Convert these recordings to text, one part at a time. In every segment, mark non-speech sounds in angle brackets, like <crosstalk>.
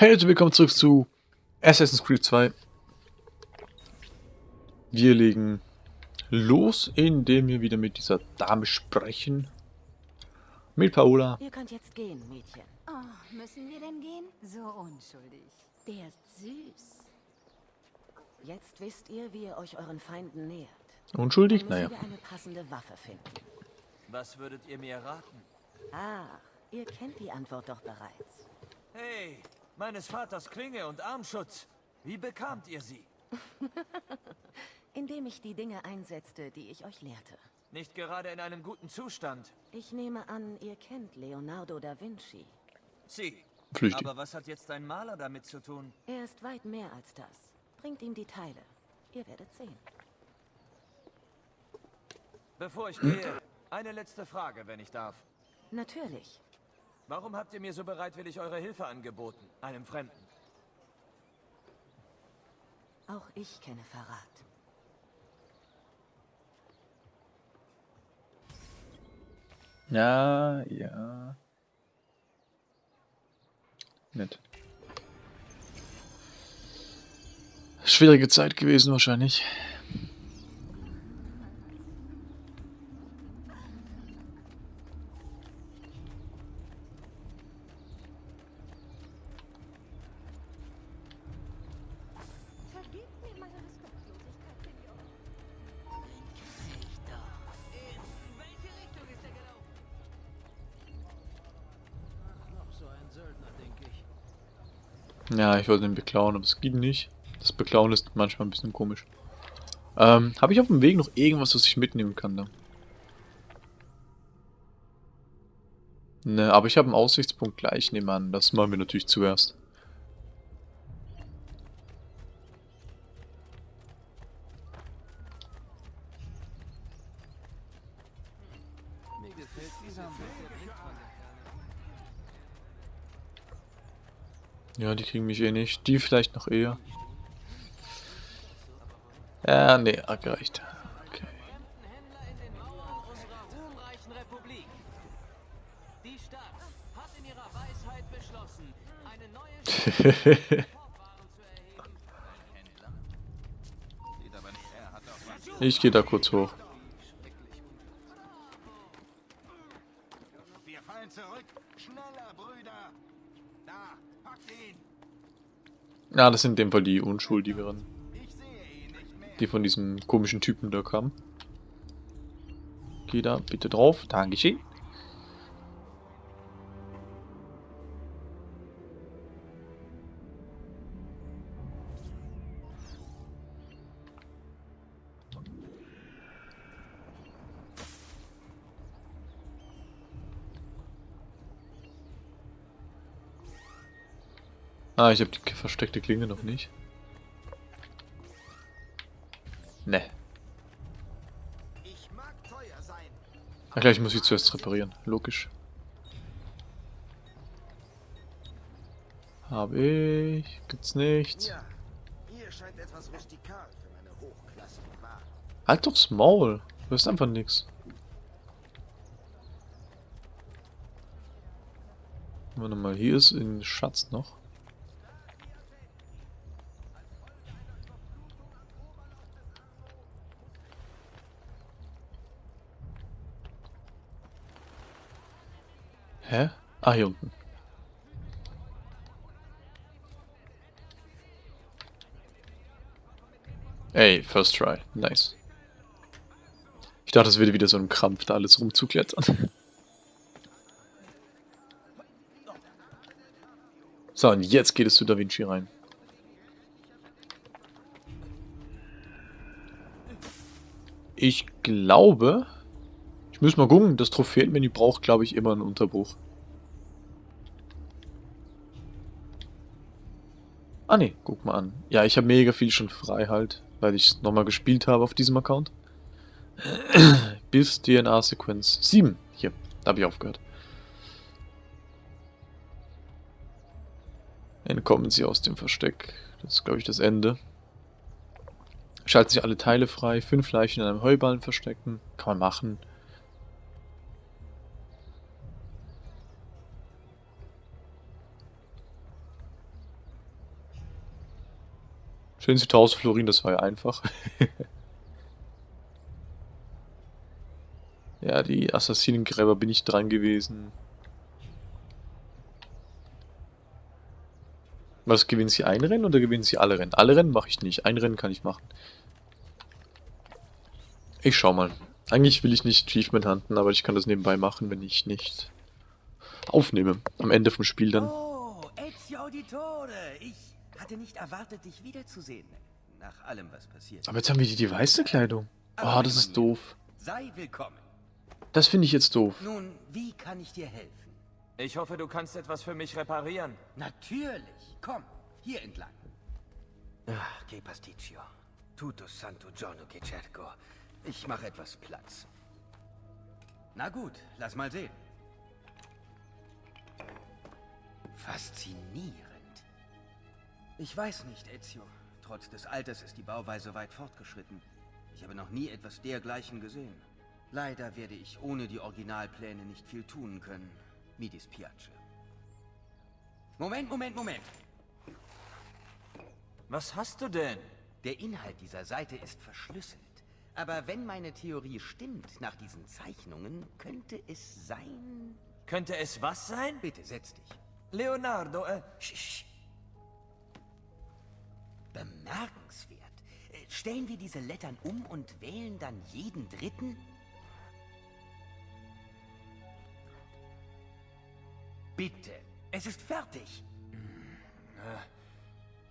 Hey Leute, willkommen zurück zu Assassin's Creed 2. Wir legen los, indem wir wieder mit dieser Dame sprechen. Mit Paola. Ihr könnt jetzt gehen, Mädchen. Oh, müssen wir denn gehen? So unschuldig. Der ist süß. Jetzt wisst ihr, wie ihr euch euren Feinden nähert. Unschuldig? Naja. wir eine passende Waffe finden. Was würdet ihr mir raten? Ah, ihr kennt die Antwort doch bereits. Hey, meines Vaters Klinge und Armschutz. Wie bekamt ihr sie? <laughs> Indem ich die Dinge einsetzte, die ich euch lehrte. Nicht gerade in einem guten Zustand. Ich nehme an, ihr kennt Leonardo da Vinci. Sie. Flüchtig. Aber was hat jetzt ein Maler damit zu tun? Er ist weit mehr als das. Bringt ihm die Teile. Ihr werdet sehen. Bevor ich gehe, eine letzte Frage, wenn ich darf. Natürlich. Warum habt ihr mir so bereitwillig eure Hilfe angeboten? Einem Fremden. Auch ich kenne Verrat. Ja, ja. Nett. Schwierige Zeit gewesen wahrscheinlich. Ja, ich wollte den beklauen, aber es geht nicht. Das Beklauen ist manchmal ein bisschen komisch. Ähm, habe ich auf dem Weg noch irgendwas, was ich mitnehmen kann da? Ne, aber ich habe einen Aussichtspunkt gleich nebenan. Das machen wir natürlich zuerst. Ja, die kriegen mich eh nicht. Die vielleicht noch eher. Ja, nee, hat gereicht. Okay. <laughs> Ich gehe da kurz hoch. Wir fallen zurück. Schneller, Brüder. Da, packt ihn. Ja, das sind in dem Fall die Unschuldigeren. Die von diesem komischen Typen da kamen. Geh da bitte drauf. Dankeschön. Ah, ich habe die versteckte Klinge noch nicht. Ne. Ich. Ach gleich muss ich zuerst reparieren. Logisch. Hab ich. Gibt's nichts. Ja. Halt doch's Maul. Du hast einfach nix. Warte mal, hier ist ein Schatz noch. Hä? Ah, hier unten. Ey, first try. Nice. Ich dachte, es würde wieder so ein Krampf, da alles rumzuklettern. So, und jetzt geht es zu Da Vinci rein. Ich glaube... Ich muss mal gucken, das Trophäenmenü braucht, glaube ich, immer ein Unterbruch. Ah ne, guck mal an. Ja, ich habe mega viel schon frei halt, weil ich es nochmal gespielt habe auf diesem Account. <clears throat> Bis DNA-Sequenz 7. Hier, da habe ich aufgehört. Entkommen sie aus dem Versteck. Das ist, glaube ich, das Ende. Schalten sich alle Teile frei. Fünf Leichen in einem Heuballen verstecken. Kann man machen. Stehen Sie 1000 Florin, das war ja einfach. <laughs> ja, die Assassinengräber bin ich dran gewesen. Was, gewinnen Sie ein Rennen oder gewinnen Sie alle Rennen? Alle Rennen mache ich nicht. Ein Rennen kann ich machen. Ich schau mal. Eigentlich will ich nicht Achievement hunten, aber ich kann das nebenbei machen, wenn ich nicht aufnehme. Am Ende vom Spiel dann. Oh, Ezio Auditore. Ich hatte nicht erwartet, dich wiederzusehen. Nach allem, was passiert. Aber jetzt haben wir die, die weiße Kleidung. Oh, das ist doof. Sei willkommen. Das finde ich jetzt doof. Nun, wie kann ich dir helfen? Ich hoffe, du kannst etwas für mich reparieren. Natürlich. Komm, hier entlang. Ach, che pasticcio. Tutto santo giorno che cerco. Ich mache etwas Platz. Na gut, lass mal sehen. Faszinierend. Ich weiß nicht, Ezio. Trotz des Alters ist die Bauweise weit fortgeschritten. Ich habe noch nie etwas dergleichen gesehen. Leider werde ich ohne die Originalpläne nicht viel tun können. Mi dispiace. Moment, Moment, Moment. Was hast du denn? Der Inhalt dieser Seite ist verschlüsselt. Aber wenn meine Theorie stimmt, nach diesen Zeichnungen, könnte es sein... Könnte es was sein? Bitte, setz dich. Leonardo, äh, sch, sch. Bemerkenswert. Äh, Stellen wir diese Lettern um und wählen dann jeden dritten? Bitte, es ist fertig.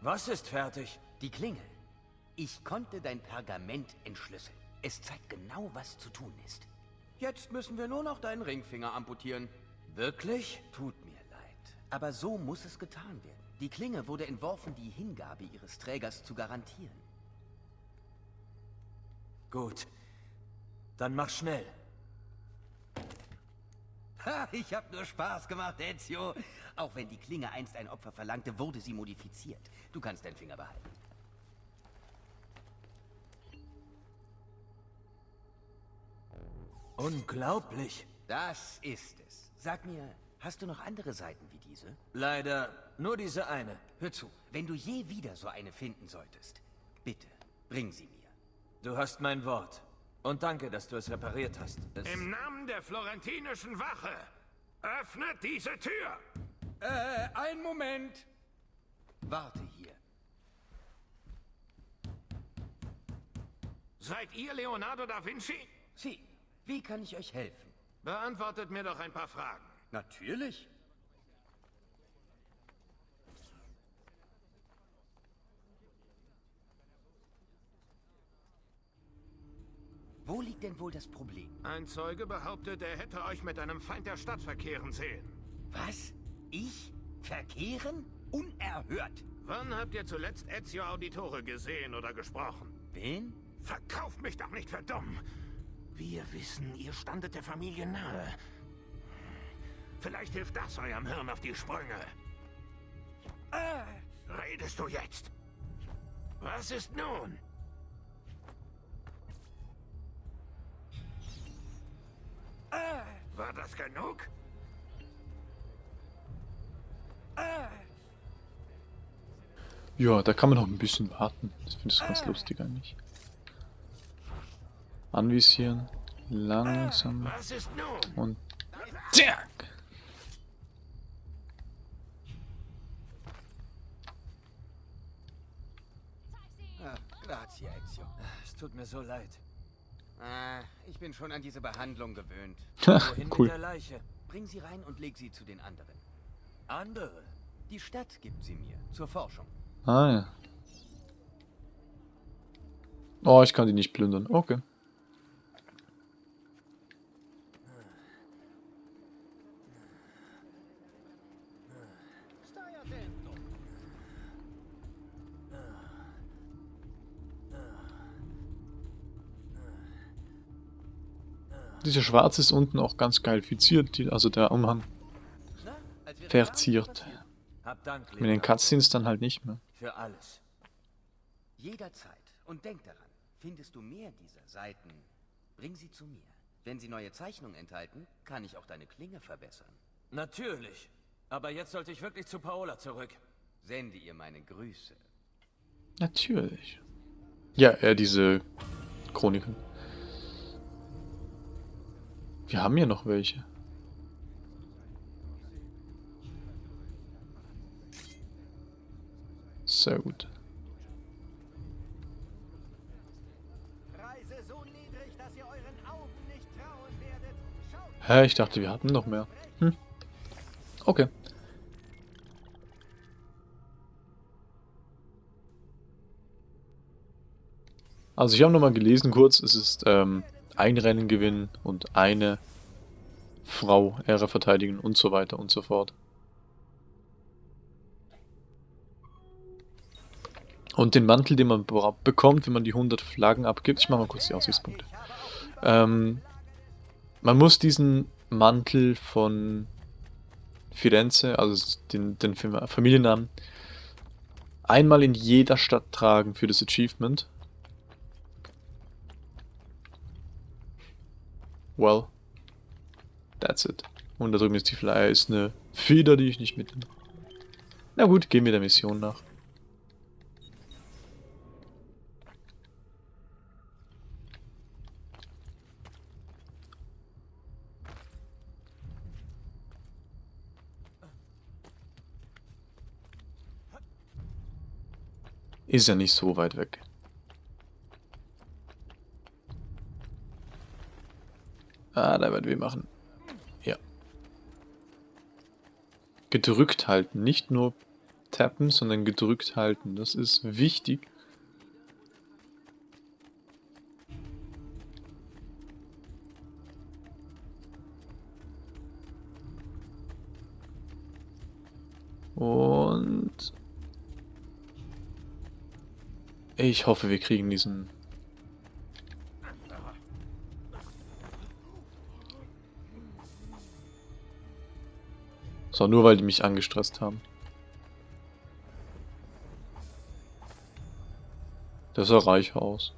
Was ist fertig? Die Klingel. Ich konnte dein Pergament entschlüsseln. Es zeigt genau, was zu tun ist. Jetzt müssen wir nur noch deinen Ringfinger amputieren. Wirklich? Tut mir leid. Aber so muss es getan werden. Die Klinge wurde entworfen, die Hingabe ihres Trägers zu garantieren. Gut. Dann mach schnell. Ha, ich hab nur Spaß gemacht, Ezio. Auch wenn die Klinge einst ein Opfer verlangte, wurde sie modifiziert. Du kannst deinen Finger behalten. Unglaublich. Das ist es. Sag mir, hast du noch andere Seiten wie diese? Leider nur diese eine. Hör zu, wenn du je wieder so eine finden solltest, bitte, bring sie mir. Du hast mein Wort. Und danke, dass du es repariert hast. Es Im Namen der florentinischen Wache, öffnet diese Tür! Äh, einen Moment. Warte hier. Seid ihr Leonardo da Vinci? Sie, wie kann ich euch helfen? Beantwortet mir doch ein paar Fragen. Natürlich. Wo liegt denn wohl das Problem? Ein Zeuge behauptet, er hätte euch mit einem Feind der Stadt verkehren sehen. Was? Ich? Verkehren? Unerhört. Wann habt ihr zuletzt Ezio Auditore gesehen oder gesprochen? Wen? Verkauft mich doch nicht für dumm. Wir wissen, ihr standet der Familie nahe. Vielleicht hilft das eurem Hirn auf die Sprünge. Redest du jetzt? Was ist nun? War das genug? Ja, da kann man noch ein bisschen warten. Das finde ich ganz lustig eigentlich. Anvisieren. Langsam. Was ist nun? Und. Zack! Grazie, Ezio. es tut mir so leid. Ah, ich bin schon an diese Behandlung gewöhnt. <laughs> Wohin cool. mit der Leiche? Bring sie rein und leg sie zu den anderen. Andere? Die Stadt gibt sie mir, zur Forschung. Ah ja. Oh, ich kann die nicht plündern. Okay. Dieser Schwarz ist unten auch ganz geil fiziert, die, also der Umhang verziert. Hab Dank, Mit den Cutscenes dann halt nicht mehr. für alles. Jederzeit. Und denk daran, findest du mehr dieser Seiten, bring sie zu mir. Wenn sie neue Zeichnungen enthalten, kann ich auch deine Klinge verbessern. Natürlich. Aber jetzt sollte ich wirklich zu Paola zurück. Sende ihr meine Grüße. Natürlich. Ja, äh, diese Chroniken. Wir haben ja noch welche. Sehr gut. Hä, ich dachte, wir hatten noch mehr. Hm. Okay. Also ich habe nochmal gelesen kurz, es ist ähm, ein Rennen gewinnen und eine Frau Ehre verteidigen und so weiter und so fort. Und den Mantel, den man be- bekommt, wenn man die 100 Flaggen abgibt, ich mache mal kurz die Aussichtspunkte. Ähm, man muss diesen Mantel von Firenze, also den, den Fam- Familiennamen, einmal in jeder Stadt tragen für das Achievement. Well, that's it. Und da drüben ist die Flyer, ist eine Feder, die ich nicht mitnehme. Na gut, gehen wir der Mission nach. Ist ja nicht so weit weg. Ah, da werden wir machen. Ja. Gedrückt halten. Nicht nur tappen, sondern gedrückt halten. Das ist wichtig. Und ich hoffe, wir kriegen diesen So, nur weil die mich angestresst haben. Das sah reich aus.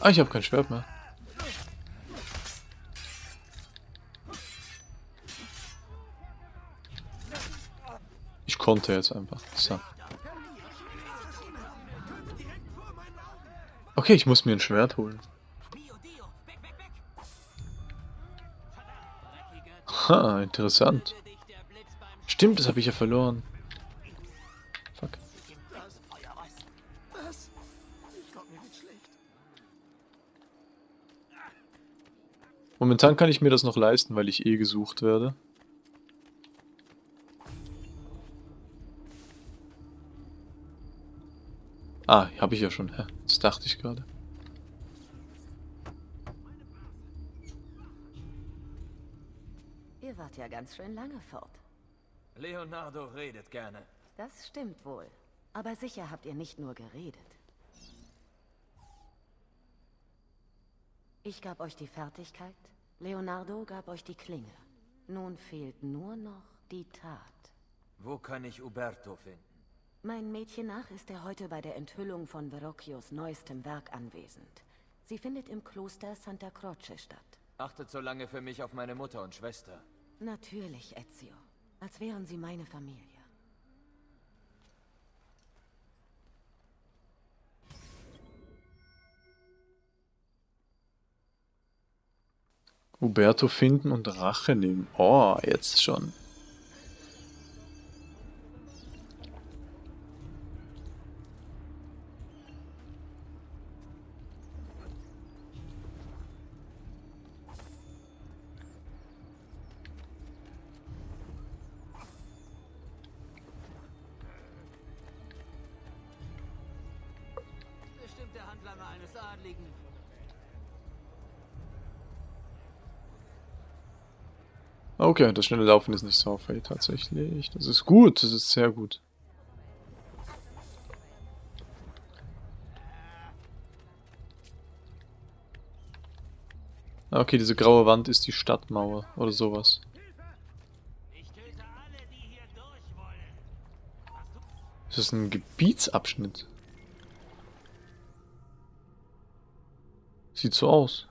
Ah, ich habe kein Schwert mehr. Konnte jetzt einfach. So. Okay, ich muss mir ein Schwert holen. Ha, interessant. Stimmt, das habe ich ja verloren. Fuck. Momentan kann ich mir das noch leisten, weil ich eh gesucht werde. Ah, habe ich ja schon. Das dachte ich gerade. Ihr wart ja ganz schön lange fort. Leonardo redet gerne. Das stimmt wohl. Aber sicher habt ihr nicht nur geredet. Ich gab euch die Fertigkeit, Leonardo gab euch die Klinge. Nun fehlt nur noch die Tat. Wo kann ich Uberto finden? Mein Mädchen nach ist er heute bei der Enthüllung von Verrocchios neuestem Werk anwesend. Sie findet im Kloster Santa Croce statt. Achtet so lange für mich auf meine Mutter und Schwester. Natürlich, Ezio. Als wären sie meine Familie. Uberto finden und Rache nehmen. Oh, jetzt schon. Handlanger eines Adligen. Okay, das schnelle Laufen ist nicht so auffällig tatsächlich. Das ist gut, das ist sehr gut. Ah, Okay, diese graue Wand ist die Stadtmauer oder sowas. Das ist ein Gebietsabschnitt. Sieht so aus.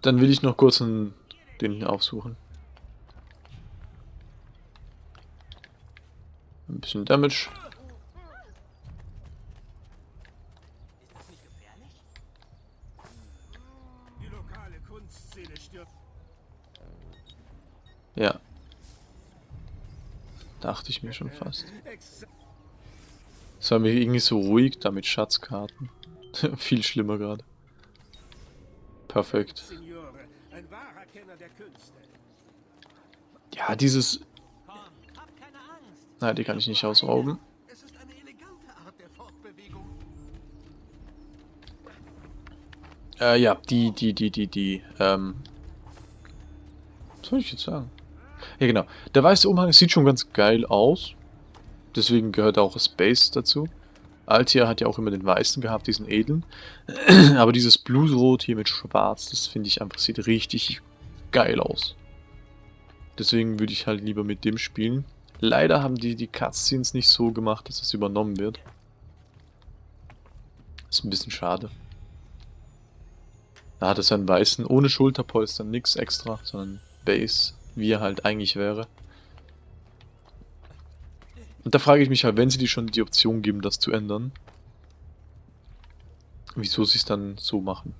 Dann will ich noch kurz einen, den hier aufsuchen. Ein bisschen Damage. Ja. Dachte ich mir schon fast. Es war mir irgendwie so ruhig da mit Schatzkarten. <laughs> Viel schlimmer gerade. Perfekt. Ja, dieses... Nein, die kann ich nicht ausrauben. Äh, ja, die, die, die, die, die, ähm... Was soll ich jetzt sagen? Ja, genau. Der weiße Umhang sieht schon ganz geil aus. Deswegen gehört auch Space dazu. Altia hat ja auch immer den weißen gehabt, diesen edlen. <clears throat> Aber dieses Bluesrot hier mit schwarz, das finde ich einfach, sieht richtig geil aus. Deswegen würde ich halt lieber mit dem spielen. Leider haben die die Cutscenes nicht so gemacht, dass das übernommen wird. Ist ein bisschen schade. Da hat es einen weißen, ohne Schulterpolster, nix extra, sondern Base, wie er halt eigentlich wäre. Und da frage ich mich halt, wenn sie dir schon die Option geben, das zu ändern, wieso sie es dann so machen.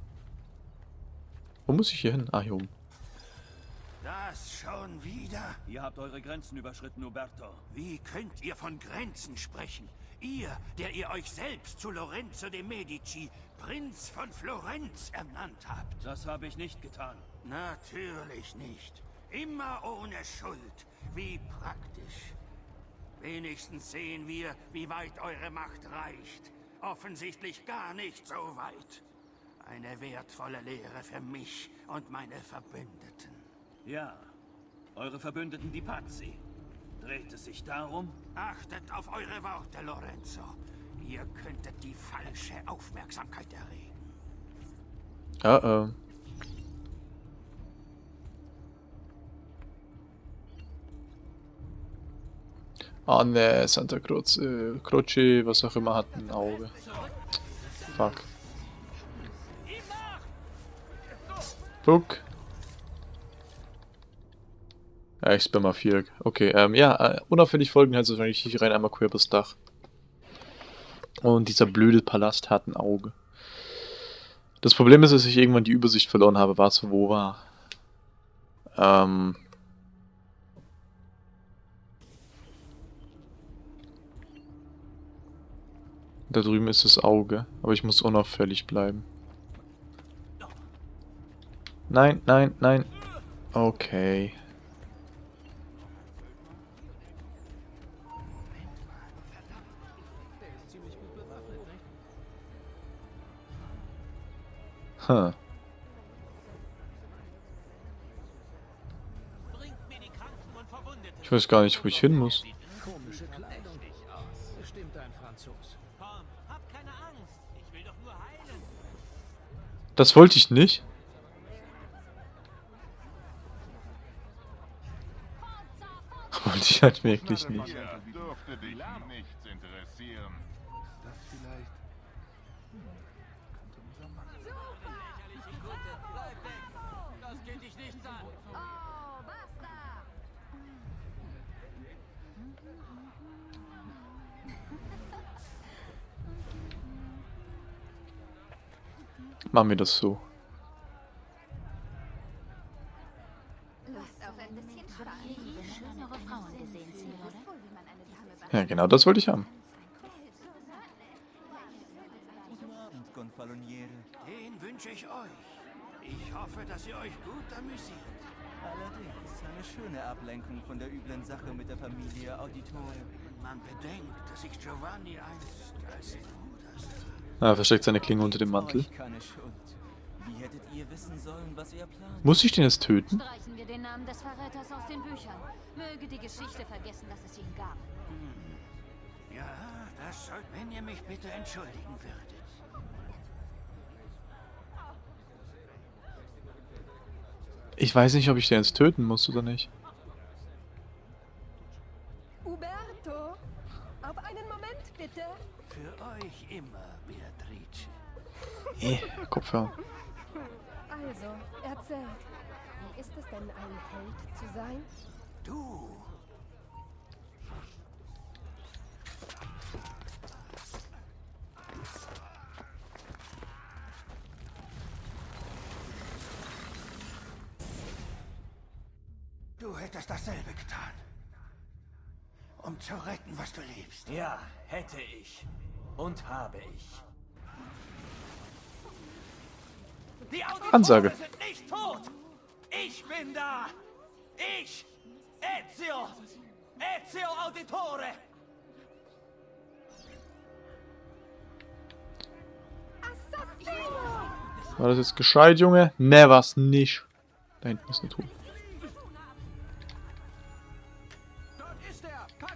Wo muss ich hier hin? Ah, hier oben. Das schon wieder? Ihr habt eure Grenzen überschritten, Uberto. Wie könnt ihr von Grenzen sprechen? Ihr, der ihr euch selbst zu Lorenzo de Medici, Prinz von Florenz, ernannt habt. Das habe ich nicht getan. Natürlich nicht. Immer ohne Schuld. Wie praktisch. Wenigstens sehen wir, wie weit eure Macht reicht. Offensichtlich gar nicht so weit. Eine wertvolle Lehre für mich und meine Verbündeten. Ja, eure Verbündeten, die Pazzi. Dreht es sich darum? Achtet auf eure Worte, Lorenzo. Ihr könntet die falsche Aufmerksamkeit erregen. Ja, äh. Ah ne, Santa Croce, äh, Croce, was auch immer, hat ein Auge. Fuck. Fuck. Ja, ich spam mal 4. Okay, ähm, ja, äh, unauffällig folgen heißt wahrscheinlich hier rein einmal quer übers Dach. Und dieser blöde Palast hat ein Auge. Das Problem ist, dass ich irgendwann die Übersicht verloren habe, was wo war. Ähm. Da drüben ist das Auge, aber ich muss unauffällig bleiben. Nein, nein, nein. Okay. Huh. Ich weiß gar nicht, wo ich hin muss. Das wollte ich nicht. <laughs> Wollte ich halt wirklich nicht. Machen wir das so. Lust auf ein bisschen Spaß? schönere Frauen gesehen, Signore? Ja, genau das wollte ich haben. Den wünsche ich euch. Ich hoffe, dass ihr euch gut amüsiert. Allerdings eine schöne Ablenkung von der üblen Sache mit der Familie Auditore. Man bedenkt, dass ich Giovanni einst als Bruder sah. Ah, er versteckt seine Klinge unter dem Mantel. Muss ich den jetzt töten? Streichen wir den Namen des Verräters aus den Büchern. Möge die Geschichte vergessen, dass es ihn gab. Ja, das sollt, wenn ihr mich bitte entschuldigen würdet. Ich weiß nicht, ob ich den jetzt töten muss oder nicht. Eh, Kopfhörer. Also, erzählt. Wie ist es denn, ein Held zu sein? Du. Du hättest dasselbe getan. Um zu retten, was du liebst. Ja, hätte ich. Und habe ich. Ansage. sind nicht tot! Ich bin da! Ich! Ezio! Ezio Auditore! War das jetzt gescheit, Junge? Ne, war's nicht. Da hinten ist eine Truhe.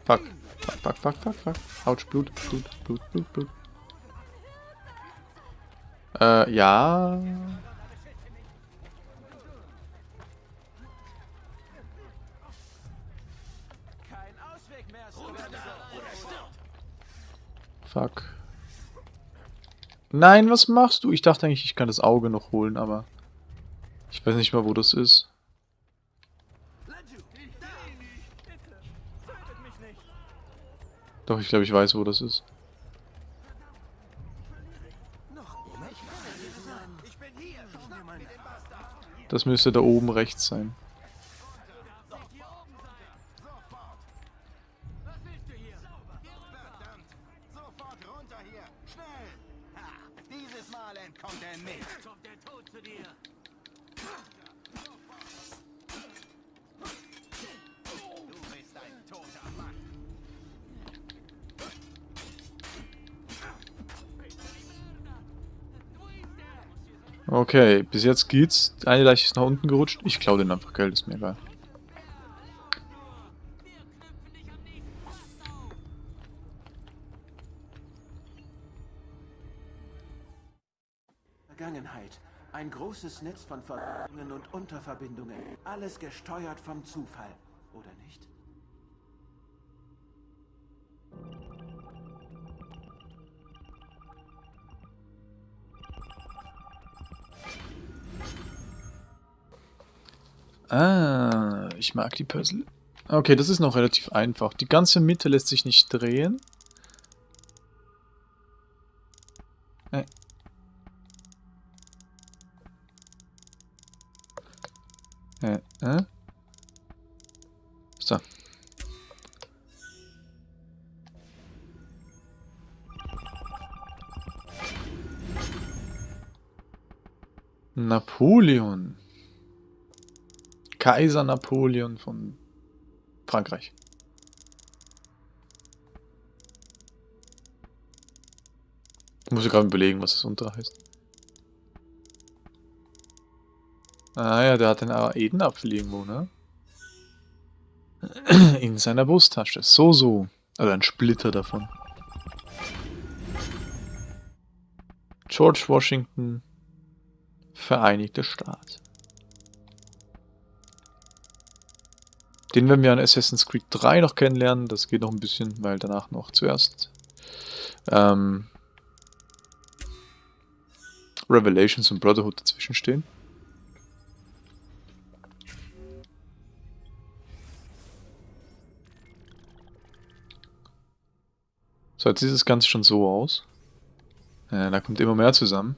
Fuck. Fuck, fuck, fuck, fuck, fuck. Autsch, Blut, Blut, Blut, Blut, Blut. Äh, ja. Fuck. Nein, was machst du? Ich dachte eigentlich, ich kann das Auge noch holen, aber... Ich weiß nicht mal, wo das ist. Doch, ich glaube, ich weiß, wo das ist. Das müsste da oben rechts sein. Dieses Mal entkommt er nicht! Kommt der Tod zu dir. Okay, bis jetzt geht's. Eine Leiche ist nach unten gerutscht. Ich klaue den einfach Geld, ist mir egal. Vergangenheit. Ein großes Netz von Verbindungen und Unterverbindungen. Alles gesteuert vom Zufall, oder nicht? Ah, ich mag die Puzzle. Okay, das ist noch relativ einfach. Die ganze Mitte lässt sich nicht drehen. Äh. Äh, äh. So. Napoleon. Kaiser Napoleon von Frankreich. Ich muss gerade überlegen, was das unter heißt. Ah ja, der hat den Edenapfel irgendwo, ne? <clears throat> In seiner Brusttasche. So, so. Also ein Splitter davon. George Washington, Vereinigte Staat. Den werden wir an Assassin's Creed 3 noch kennenlernen. Das geht noch ein bisschen, weil danach noch zuerst ähm, Revelations und Brotherhood dazwischen stehen. So, jetzt sieht das Ganze schon so aus. Ja, da kommt immer mehr zusammen.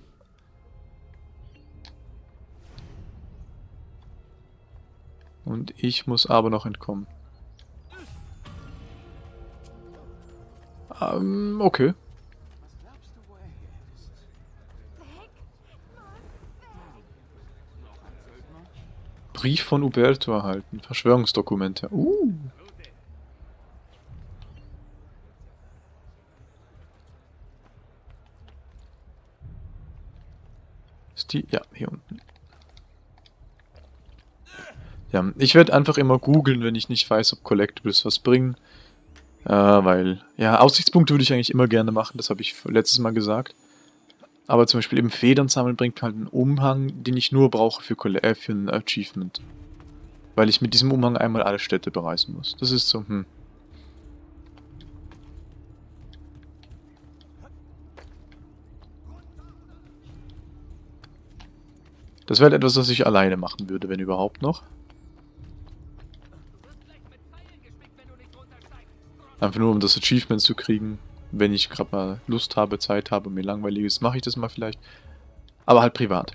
Und ich muss aber noch entkommen. Ähm, okay. Brief von Uberto erhalten. Verschwörungsdokumente. Uh. Ist die? Ja, hier unten. Ja, ich werde einfach immer googeln, wenn ich nicht weiß, ob Collectibles was bringen. Äh, weil, ja, Aussichtspunkte würde ich eigentlich immer gerne machen, das habe ich letztes Mal gesagt. Aber zum Beispiel eben Federn sammeln bringt halt einen Umhang, den ich nur brauche für, äh, für ein Achievement. Weil ich mit diesem Umhang einmal alle Städte bereisen muss. Das ist so, hm. Das wäre halt etwas, was ich alleine machen würde, wenn überhaupt noch. Einfach nur, um das Achievement zu kriegen. Wenn ich gerade mal Lust habe, Zeit habe, mir langweilig ist, mache ich das mal vielleicht. Aber halt privat.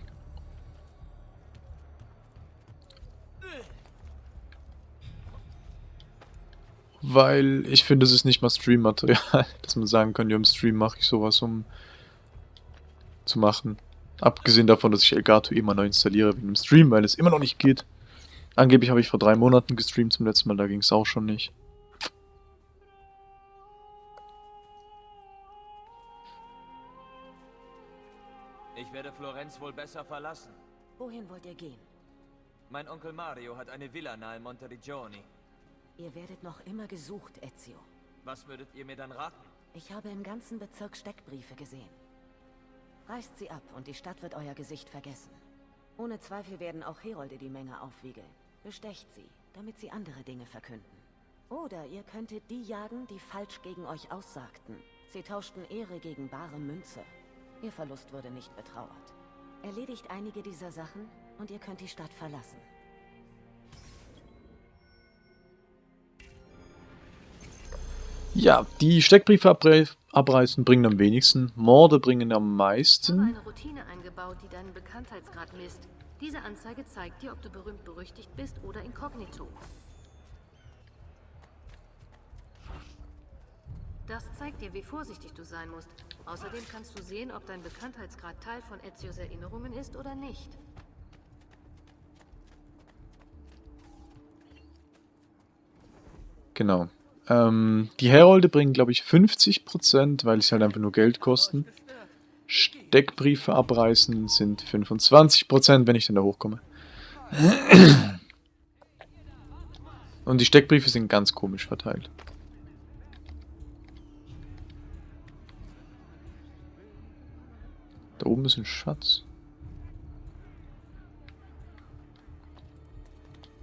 Weil ich finde, es ist nicht mal Stream-Material, <laughs> dass man sagen kann, ja, im Stream mache ich sowas, um zu machen. Abgesehen davon, dass ich Elgato immer neu installiere wegen dem Stream, weil es immer noch nicht geht. Angeblich habe ich vor drei Monaten gestreamt zum letzten Mal, da ging es auch schon nicht. Florenz wohl besser verlassen. Wohin wollt ihr gehen? Mein Onkel Mario hat eine Villa nahe Monteriggioni. Ihr werdet noch immer gesucht, Ezio. Was würdet ihr mir dann raten? Ich habe im ganzen Bezirk Steckbriefe gesehen. Reißt sie ab und die Stadt wird euer Gesicht vergessen. Ohne Zweifel werden auch Herolde die Menge aufwiegeln. Bestecht sie, damit sie andere Dinge verkünden. Oder ihr könntet die jagen, die falsch gegen euch aussagten. Sie tauschten Ehre gegen bare Münze. Ihr Verlust wurde nicht betrauert. Erledigt einige dieser Sachen und ihr könnt die Stadt verlassen. Ja, die Steckbriefe abre abreißen bringen am wenigsten, Morde bringen am meisten. Ich habe eine Routine eingebaut, die deinen Bekanntheitsgrad misst. Diese Anzeige zeigt dir, ob du berühmt berüchtigt bist oder inkognito. Das zeigt dir, wie vorsichtig du sein musst. Außerdem kannst du sehen, ob dein Bekanntheitsgrad Teil von Ezios Erinnerungen ist oder nicht. Genau. Ähm, die Herolde bringen, glaube ich, 50%, weil sie halt einfach nur Geld kosten. Steckbriefe abreißen sind 25%, wenn ich dann da hochkomme. Und die Steckbriefe sind ganz komisch verteilt. Da oben ist ein Schatz.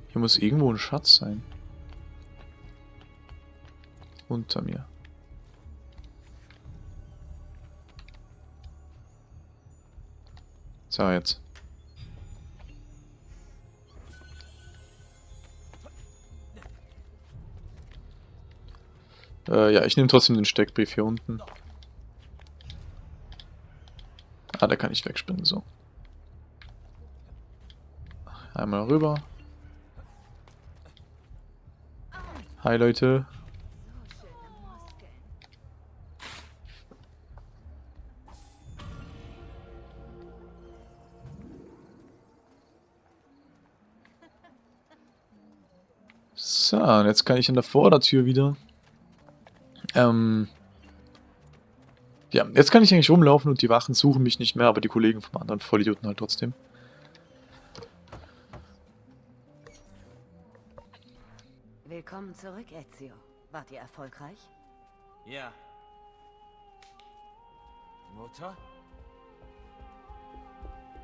Hier muss irgendwo ein Schatz sein. Unter mir. So, jetzt. Äh, ja, ich nehme trotzdem den Steckbrief hier unten. Ah, da kann ich wegspringen, so. Einmal rüber. Hi, Leute. So, und jetzt kann ich an der Vordertür wieder. Ähm, ja, jetzt kann ich eigentlich rumlaufen und die Wachen suchen mich nicht mehr, aber die Kollegen vom anderen Vollidioten halt trotzdem. Willkommen zurück, Ezio. Wart ihr erfolgreich? Ja. Mutter?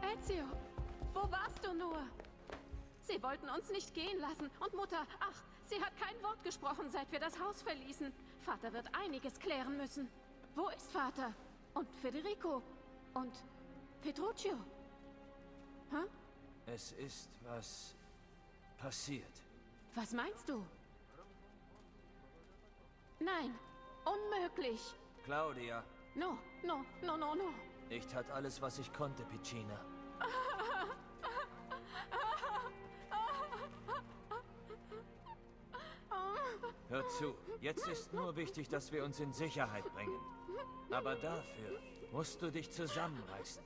Ezio, wo warst du nur? Sie wollten uns nicht gehen lassen. Und Mutter, ach, sie hat kein Wort gesprochen, seit wir das Haus verließen. Vater wird einiges klären müssen. Wo ist Vater? Und Federico? Und Petruccio? Hä? Es ist was passiert. Was meinst du? Nein, unmöglich. Claudia, No, no, no, no, no. ich tat alles, was ich konnte, Piccina. <laughs> Hör zu, jetzt ist nur wichtig, dass wir uns in Sicherheit bringen. Aber dafür musst du dich zusammenreißen.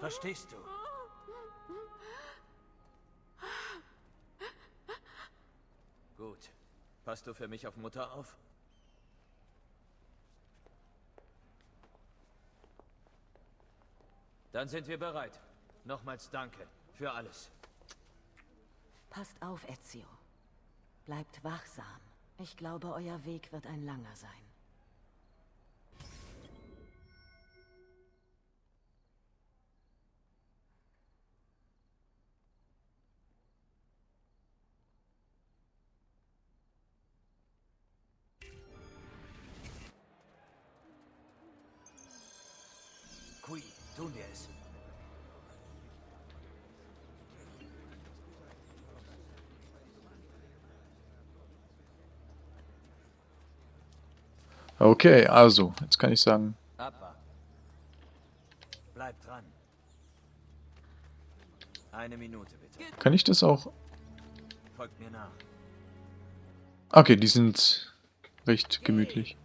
Verstehst du? Gut. Passt du für mich auf Mutter auf? Dann sind wir bereit. Nochmals danke für alles. Passt auf, Ezio. Bleibt wachsam. Ich glaube, euer Weg wird ein langer sein. Okay, also, jetzt kann ich sagen, Abwarten. Bleib dran. Eine Minute bitte. kann ich das auch... Folgt mir nach. Okay, die sind recht gemütlich.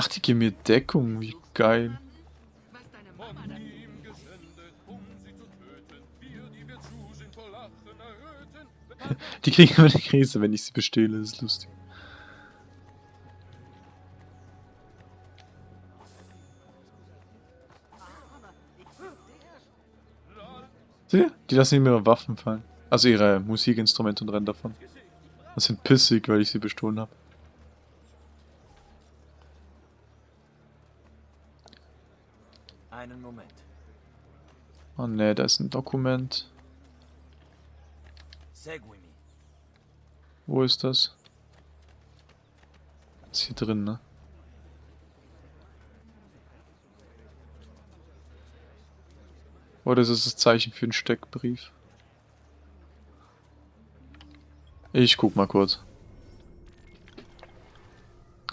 Ach, die geben mir Deckung, wie geil. <laughs> Die kriegen immer eine Krise, wenn ich sie bestehle, das ist lustig. Seht ihr? Die lassen immer ihre Waffen fallen. Also ihre Musikinstrumente und rennen davon. Das sind pissig, weil ich sie bestohlen habe. Einen Moment. Oh ne, da ist ein Dokument. Wo ist das? Ist hier drin, ne? Oder ist es das Zeichen für einen Steckbrief? Ich guck mal kurz.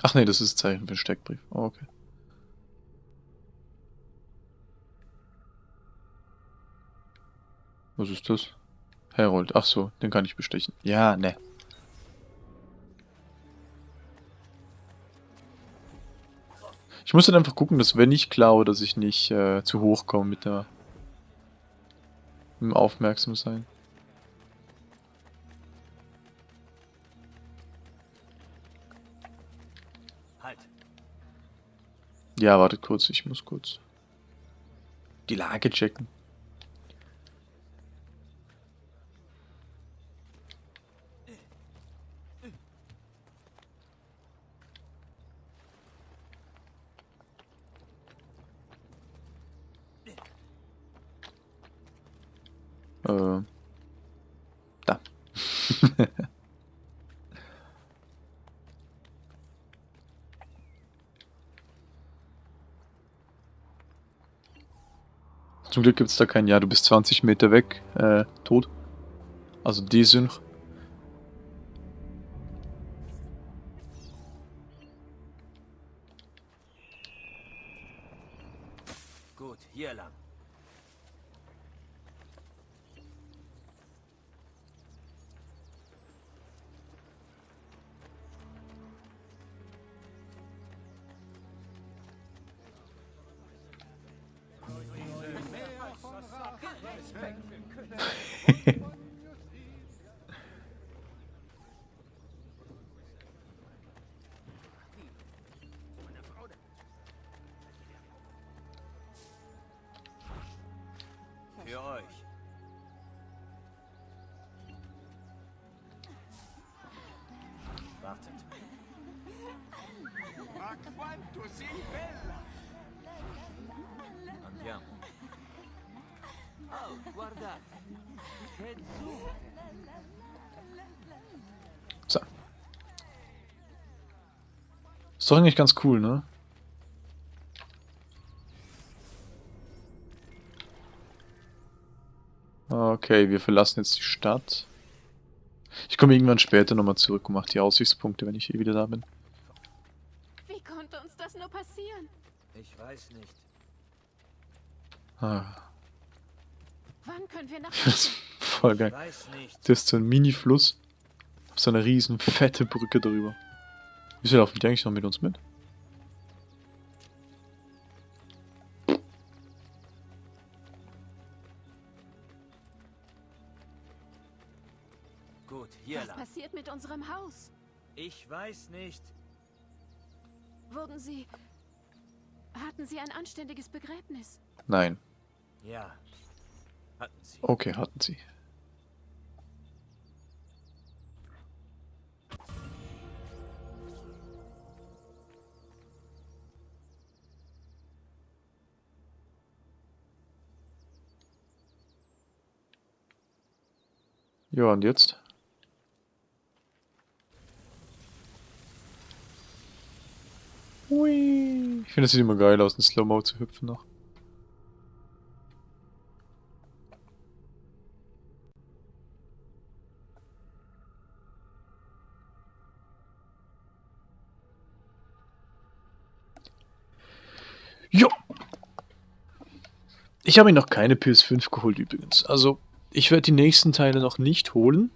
Ach nee, das ist das Zeichen für einen Steckbrief. Oh, okay. Was ist das? Herold. Ach so, den kann ich bestechen. Ja, ne. Ich muss dann einfach gucken, dass wenn ich klaue, dass ich nicht äh, zu hoch komme mit der mit dem aufmerksam sein. Halt. Ja, wartet kurz, ich muss kurz die Lage checken. Äh, da. Zum Glück gibt es da kein Ja, du bist 20 Meter weg, äh, tot. Also Desynch. Ist doch eigentlich ganz cool, ne? Okay, wir verlassen jetzt die Stadt. Ich komme irgendwann später nochmal zurück und mache die Aussichtspunkte, wenn ich eh wieder da bin. Wie konnte uns das nur passieren? Ich weiß nicht. Ah, Wann können wir nach <laughs> das ist voll geil. Weiß nicht. Das ist so ein Mini-Fluss. Auf so einer riesen fette Brücke drüber. Wieso laufen die eigentlich noch mit uns mit? Gut, hier Was lang. passiert mit unserem Haus? Ich weiß nicht. Wurden Sie... Hatten Sie ein anständiges Begräbnis? Nein. Ja. Hatten sie. Okay, hatten sie. Ja, und jetzt? Hui. Ich finde, es sieht immer geil aus, in Slow-Mo zu hüpfen noch. Jo! Ich habe mir noch keine PS5 geholt übrigens. Also, ich werde die nächsten Teile noch nicht holen.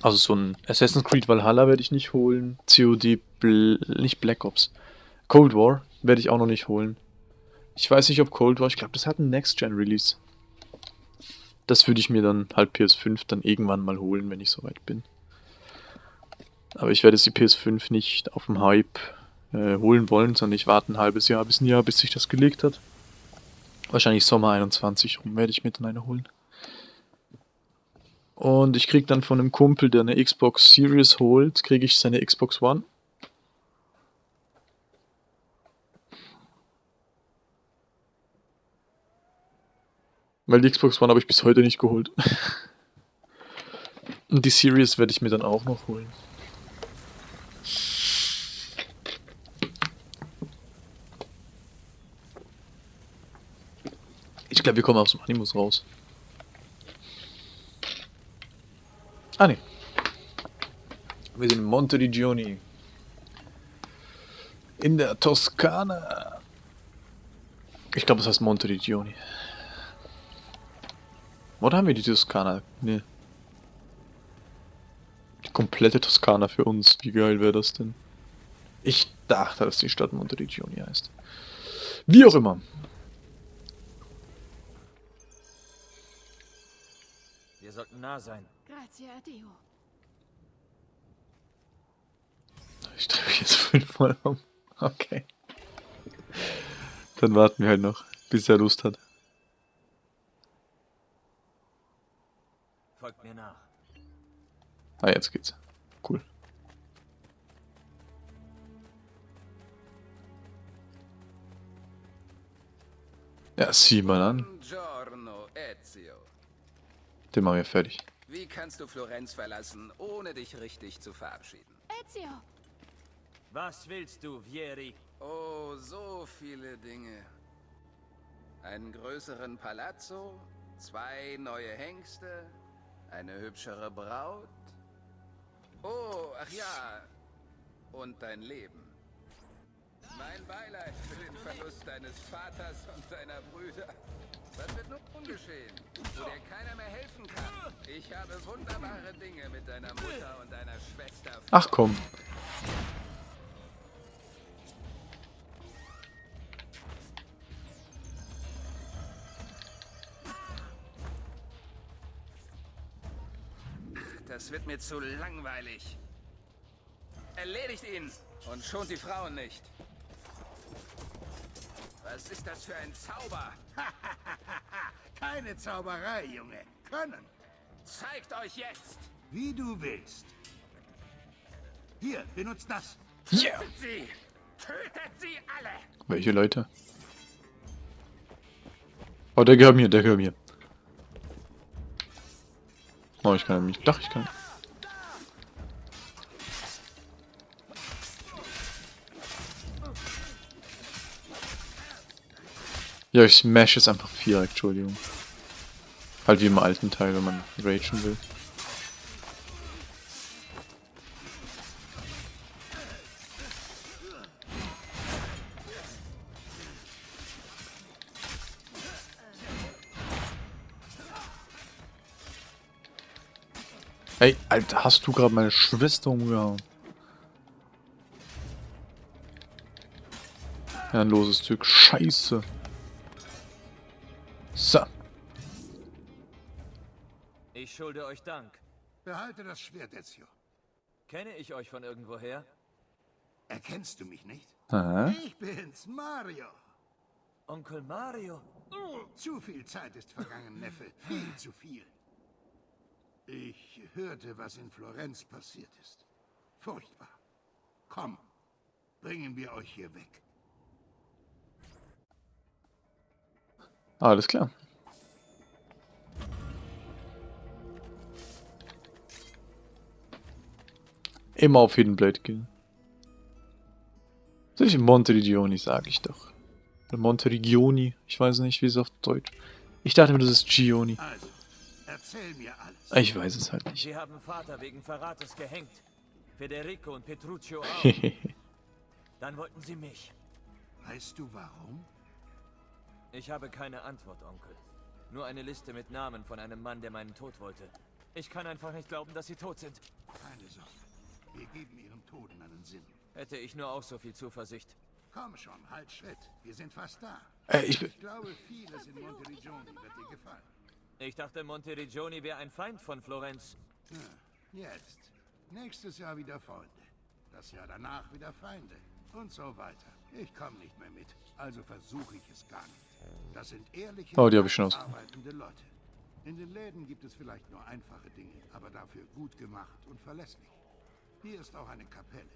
Also so ein Assassin's Creed Valhalla werde ich nicht holen. COD, Bl nicht Black Ops. Cold War werde ich auch noch nicht holen. Ich weiß nicht, ob Cold War, ich glaube, das hat einen Next-Gen-Release. Das würde ich mir dann halt PS5 dann irgendwann mal holen, wenn ich soweit bin. Aber ich werde jetzt die PS5 nicht auf dem Hype äh, holen wollen, sondern ich warte ein halbes Jahr bis ein Jahr, bis sich das gelegt hat. Wahrscheinlich Sommer 21 rum werde ich mir dann eine holen. Und ich krieg dann von einem Kumpel, der eine Xbox Series holt, kriege ich seine Xbox One. Weil die Xbox One habe ich bis heute nicht geholt. <laughs> Und die Series werde ich mir dann auch noch holen. Ich glaube, wir kommen aus dem Animus raus. Ah, ne. Wir sind in Monteriggioni. In der Toskana. Ich glaube, das heißt Monteriggioni. Oder haben wir die Toskana? Ne. Die komplette Toskana für uns. Wie geil wäre das denn? Ich dachte, dass die Stadt Monteriggioni heißt. Wie auch immer. Sollten nah sein. Grazie a Dio. Ich drehe mich jetzt fünfmal um. Okay. Dann warten wir halt noch, bis er Lust hat. Folgt mir nach. Ah, jetzt geht's. Cool. Ja, sieh mal an. Buongiorno, Ezio. Den machen wir fertig. Wie kannst du Florenz verlassen, ohne dich richtig zu verabschieden? Ezio! Was willst du, Vieri? Oh, so viele Dinge. Einen größeren Palazzo, zwei neue Hengste, eine hübschere Braut. Oh, ach ja, und dein Leben. Mein Beileid für den Verlust deines Vaters und deiner Brüder. Was wird nun geschehen, wo dir keiner mehr helfen kann? Ich habe wunderbare Dinge mit deiner Mutter und deiner Schwester. Ach komm. Das wird mir zu langweilig. Erledigt ihn und schont die Frauen nicht. Was ist das für ein Zauber? <laughs> Keine Zauberei, Junge. Können. Zeigt euch jetzt! Wie du willst. Hier, benutzt das. Yeah. Tötet sie! Tötet sie alle! Welche Leute? Oh, der gehört mir, der gehört mir. Oh, ich kann mich. Doch, ich kann. Ja, ich smash jetzt einfach vier, Entschuldigung. Halt wie im alten Teil, wenn man ragen will. Ey, Alter, hast du gerade meine Schwester umgehauen? Ja, ein loses Stück. Scheiße. Schulde euch Dank. Behalte das Schwert, Ezio. Kenne ich euch von irgendwoher? Erkennst du mich nicht? Aha. Ich bin's, Mario. Onkel Mario? Zu viel Zeit ist vergangen, Neffe. Viel zu viel. Ich hörte, was in Florenz passiert ist. Furchtbar. Komm, bringen wir euch hier weg. Alles klar. Immer auf Hidden Blade gehen. Das ist Monteriggioni, sage ich doch. Oder Monteriggioni, ich weiß nicht, wie es auf Deutsch. Ich dachte mir, das ist Gioni. Also, erzähl mir alles. Ich weiß es halt nicht. Sie haben Vater wegen Verrates gehängt. Federico und Petruccio auch. <laughs> Dann wollten sie mich. Weißt du warum? Ich habe keine Antwort, Onkel. Nur eine Liste mit Namen von einem Mann, der meinen Tod wollte. Ich kann einfach nicht glauben, dass sie tot sind. Keine Sorge. Wir geben ihren Toten einen Sinn. Hätte ich nur auch so viel Zuversicht. Komm schon, halt Schritt. Wir sind fast da. Äh, ich, Ich glaube, vieles in Monteriggioni wird dir gefallen. Ich dachte, Monteriggioni wäre ein Feind von Florenz. Ja, jetzt. Nächstes Jahr wieder Freunde. Das Jahr danach wieder Feinde. Und so weiter. Ich komme nicht mehr mit. Also versuche ich es gar nicht. Das sind ehrliche, Oh, die habe ich schon aus- arbeitende Leute. In den Läden gibt es vielleicht nur einfache Dinge, aber dafür gut gemacht und verlässlich. Hier ist auch eine Kapelle.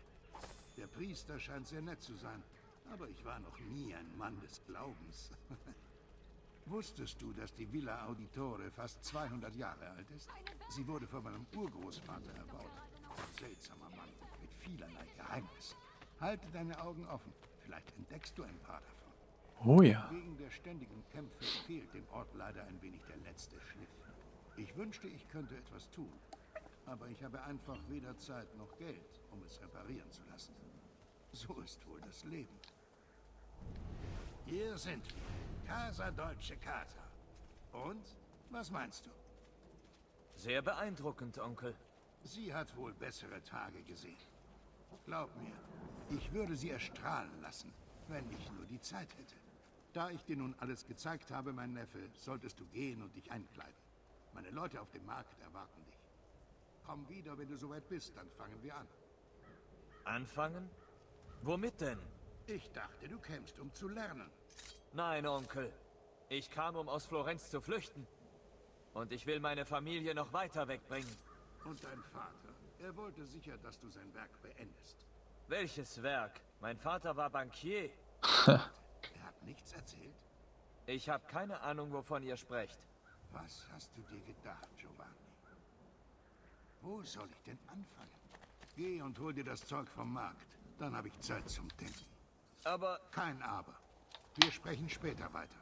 Der Priester scheint sehr nett zu sein, aber ich war noch nie ein Mann des Glaubens. <laughs> Wusstest du, dass die Villa Auditore fast 200 Jahre alt ist? Sie wurde von meinem Urgroßvater erbaut. Ein seltsamer Mann mit vielerlei Geheimnissen. Halte deine Augen offen. Vielleicht entdeckst du ein paar davon. Oh ja. Wegen der ständigen Kämpfe fehlt dem Ort leider ein wenig der letzte Schliff. Ich wünschte, ich könnte etwas tun. Aber ich habe einfach weder Zeit noch Geld, um es reparieren zu lassen. So ist wohl das Leben. Hier sind wir. Casa Deutsche Casa. Und? Was meinst du? Sehr beeindruckend, Onkel. Sie hat wohl bessere Tage gesehen. Glaub mir, ich würde sie erstrahlen lassen, wenn ich nur die Zeit hätte. Da ich dir nun alles gezeigt habe, mein Neffe, solltest du gehen und dich einkleiden. Meine Leute auf dem Markt erwarten dich. Komm wieder, wenn du soweit bist, dann fangen wir an. Anfangen? Womit denn? Ich dachte, du kämst, um zu lernen. Nein, Onkel. Ich kam, um aus Florenz zu flüchten. Und ich will meine Familie noch weiter wegbringen. Und dein Vater, er wollte sicher, dass du sein Werk beendest. Welches Werk? Mein Vater war Bankier. <laughs> Er hat nichts erzählt? Ich habe keine Ahnung, wovon ihr sprecht. Was hast du dir gedacht, Giovanni? Wo soll ich denn anfangen? Geh und hol dir das Zeug vom Markt. Dann habe ich Zeit zum Denken. Aber... Kein Aber. Wir sprechen später weiter.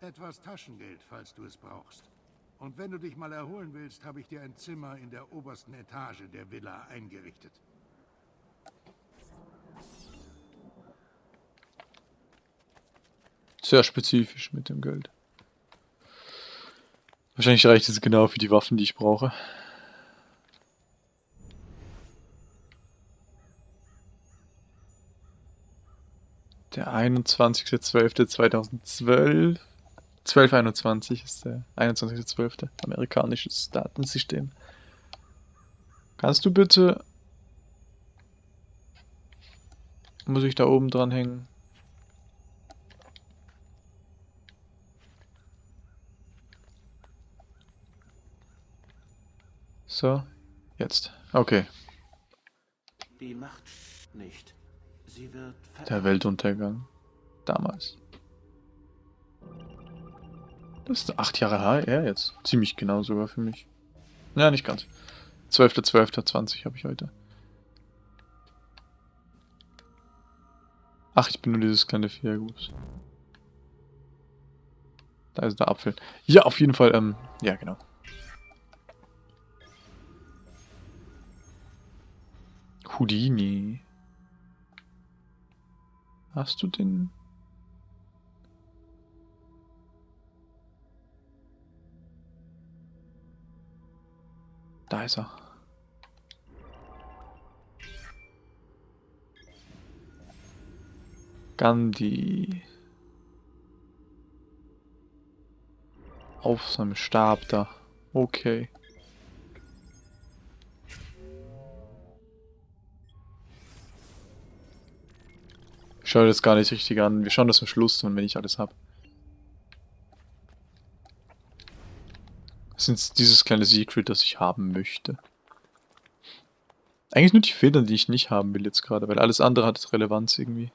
Etwas Taschengeld, falls du es brauchst. Und wenn du dich mal erholen willst, habe ich dir ein Zimmer in der obersten Etage der Villa eingerichtet. Sehr spezifisch mit dem Geld. Wahrscheinlich reicht es genau für die Waffen, die ich brauche. Der 21.12.2012. 1221 ist der 21.12. Amerikanisches Datensystem. Kannst du bitte... Muss ich da oben dran hängen? So, jetzt. Okay. Die Macht nicht. Der Weltuntergang. Damals. Das ist acht Jahre her jetzt. Ziemlich genau sogar für mich. Ja, nicht ganz. 12.12.20 habe ich heute. Ach, ich bin nur dieses kleine gut. Da ist der Apfel. Ja, auf jeden Fall, ähm, ja genau. Houdini. Hast du den? Da ist er. Gandhi. Auf seinem Stab da. Okay. Ich schaue das gar nicht richtig an. Wir schauen das am Schluss an, wenn ich alles habe. Das ist dieses kleine Secret, das ich haben möchte. Eigentlich nur die Federn, die ich nicht haben will jetzt gerade, weil alles andere hat Relevanz irgendwie.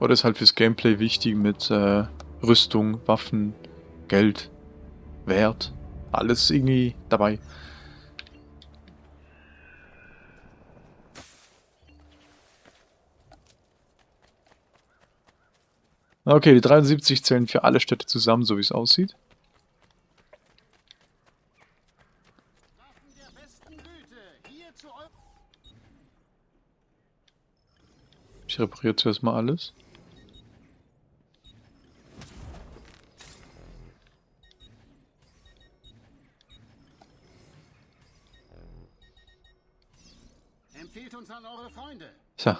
Oder ist halt fürs Gameplay wichtig mit äh, Rüstung, Waffen, Geld, Wert. Alles irgendwie dabei. Okay, die 73 zählen für alle Städte zusammen, so wie es aussieht. Ich repariere zuerst mal alles. Empfehlt uns an eure Freunde. So.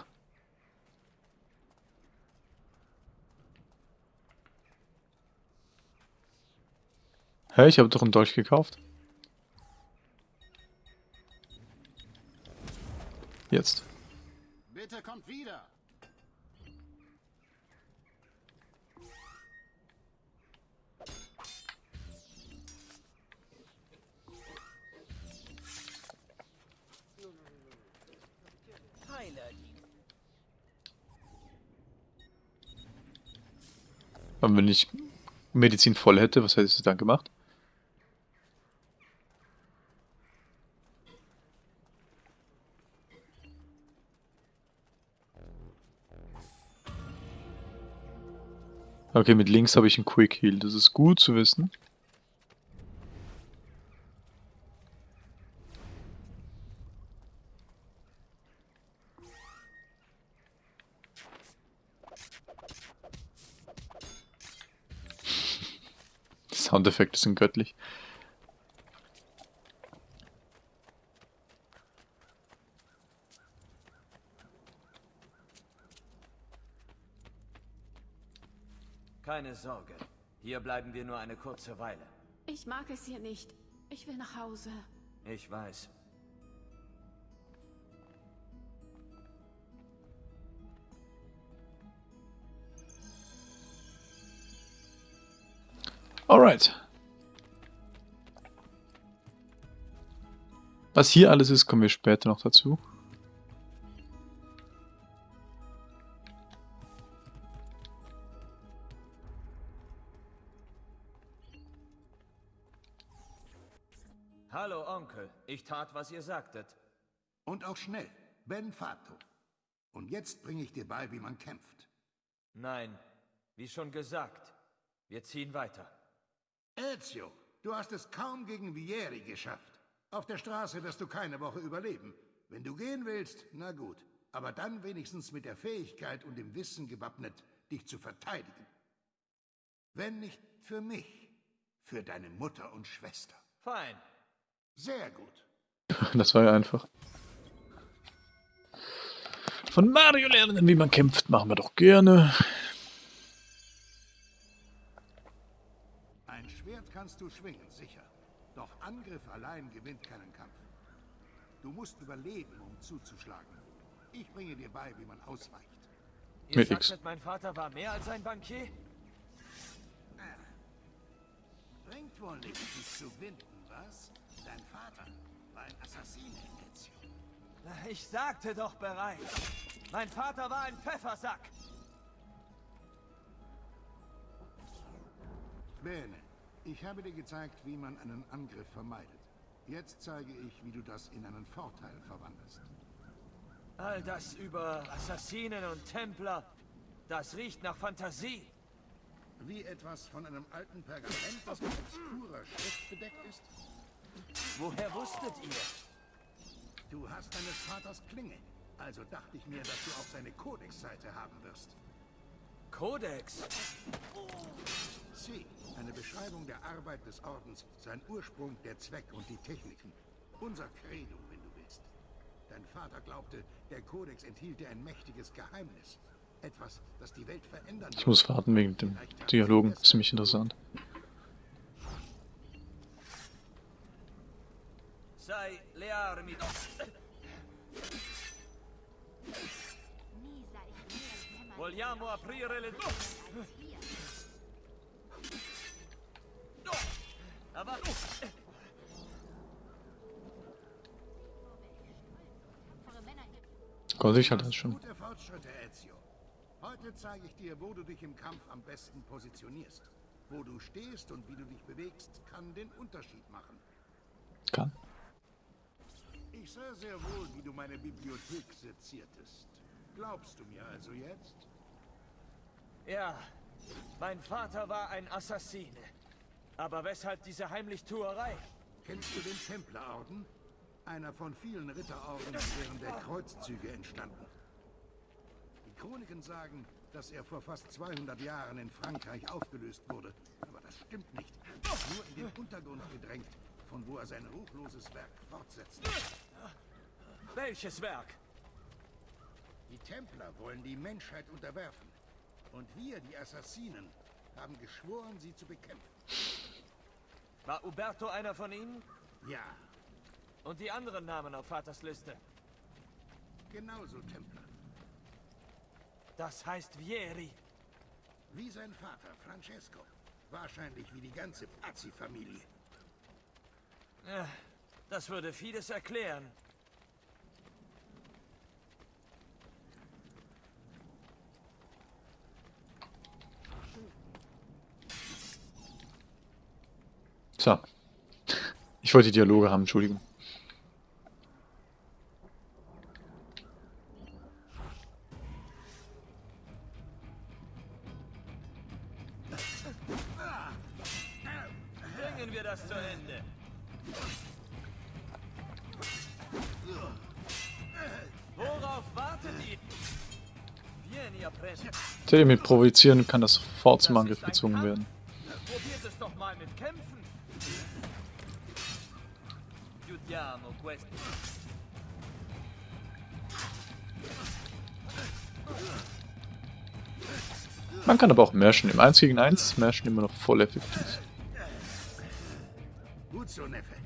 Hä, ich habe doch einen Dolch gekauft. Jetzt. Bitte kommt wieder. Wenn ich Medizin voll hätte, was hättest du dann gemacht? Okay, mit links habe ich einen Quick Heal. Das ist gut zu wissen. <laughs> Soundeffekte sind göttlich. Keine Sorge. Hier bleiben wir nur eine kurze Weile. Ich mag es hier nicht. Ich will nach Hause. Ich weiß. Alright. Was hier alles ist, kommen wir später noch dazu. Ich tat, was ihr sagtet. Und auch schnell. Ben Fato. Und jetzt bringe ich dir bei, wie man kämpft. Nein, wie schon gesagt. Wir ziehen weiter. Ezio, du hast es kaum gegen Vieri geschafft. Auf der Straße wirst du keine Woche überleben. Wenn du gehen willst, na gut. Aber dann wenigstens mit der Fähigkeit und dem Wissen gewappnet, dich zu verteidigen. Wenn nicht für mich, für deine Mutter und Schwester. Fein. Sehr gut. <laughs> Das war ja einfach. Von Mario lernen, wie man kämpft, machen wir doch gerne. Ein Schwert kannst du schwingen, sicher. Doch Angriff allein gewinnt keinen Kampf. Du musst überleben, um zuzuschlagen. Ich bringe dir bei, wie man ausweicht. Ihr Mit sagtet, X. mein Vater war mehr als ein Bankier? Bringt wohl nichts, dich zu winden, was? Dein Vater war ein Assassine, Ezio. Ich sagte doch bereits. Mein Vater war ein Pfeffersack. Bene, ich habe dir gezeigt, wie man einen Angriff vermeidet. Jetzt zeige ich, wie du das in einen Vorteil verwandelst. All das über Assassinen und Templer, das riecht nach Fantasie. Wie etwas von einem alten Pergament, das mit obskurer Schrift bedeckt ist? Woher wusstet ihr? Du hast deines Vaters Klinge. Also dachte ich mir, dass du auch seine Kodex-Seite haben wirst. Kodex? Sie, eine Beschreibung der Arbeit des Ordens, sein Ursprung, der Zweck und die Techniken. Unser Credo, wenn du willst. Dein Vater glaubte, der Kodex enthielte ein mächtiges Geheimnis. Etwas, das die Welt verändern Ich muss warten wegen dem Dialogen. Ziemlich interessant. Sei learmi. Vogliamo aprire le Avanti. Gott, ich hatte das schon. Gute Fortschritte, Ezio. Heute zeige ich dir, wo du dich im Kampf am besten positionierst. Wo du stehst und wie du dich bewegst, kann den Unterschied machen. Kann. Ich sah sehr wohl, wie du meine Bibliothek seziertest. Glaubst du mir also jetzt? Ja, mein Vater war ein Assassine. Aber weshalb diese Heimlichtuerei? Kennst du den Templerorden? Einer von vielen Ritterorden, während der Kreuzzüge entstanden. Die Chroniken sagen, dass er vor fast 200 Jahren in Frankreich aufgelöst wurde. Aber das stimmt nicht. Nur in den Untergrund gedrängt, von wo er sein ruchloses Werk fortsetzt. Welches Werk? Die Templer wollen die Menschheit unterwerfen. Und wir, die Assassinen, haben geschworen, sie zu bekämpfen. War Uberto einer von ihnen? Ja. Und die anderen Namen auf Vaters Liste? Genauso Templer. Das heißt Vieri. Wie sein Vater, Francesco. Wahrscheinlich wie die ganze Pazzi-Familie. Ja, das würde vieles erklären. So. Ich wollte Dialoge haben, Entschuldigung. Bringen wir das zu Ende. Worauf wartet ihr? Teddy mit provozieren kann das sofort zum Angriff gezwungen werden. Kann aber auch mashen. Im 1 gegen 1 ist mashen immer noch voll effektiv. Gut so, Neffe.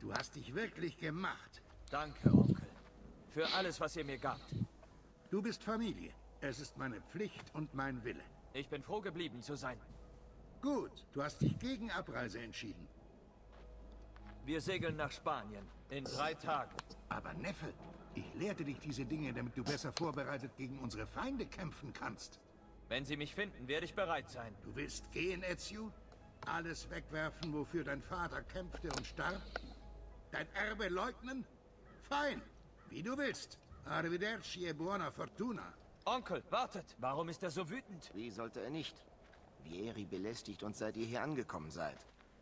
Du hast dich wirklich gemacht. Danke, Onkel. Für alles, was ihr mir gabt. Du bist Familie. Es ist meine Pflicht und mein Wille. Ich bin froh geblieben zu sein. Gut, du hast dich gegen Abreise entschieden. Wir segeln nach Spanien. In drei Tagen. Aber Neffe, ich lehrte dich diese Dinge, damit du besser vorbereitet gegen unsere Feinde kämpfen kannst. Wenn sie mich finden, werde ich bereit sein. Du willst gehen, Ezio? Alles wegwerfen, wofür dein Vater kämpfte und starb? Dein Erbe leugnen? Fein, wie du willst. Arrivederci e buona fortuna. Onkel, wartet! Warum ist er so wütend? Wie sollte er nicht? Vieri belästigt uns, seit ihr hier angekommen seid.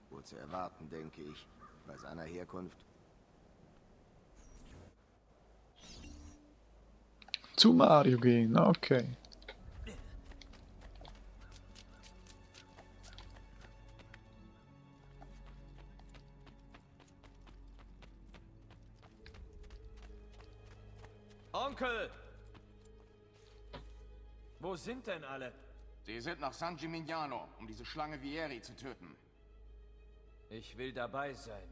Wohl zu erwarten, denke ich, bei seiner Herkunft. Zu Mario gehen, okay. Onkel! Wo sind denn alle? Sie sind nach San Gimignano, um diese Schlange Vieri zu töten. Ich will dabei sein.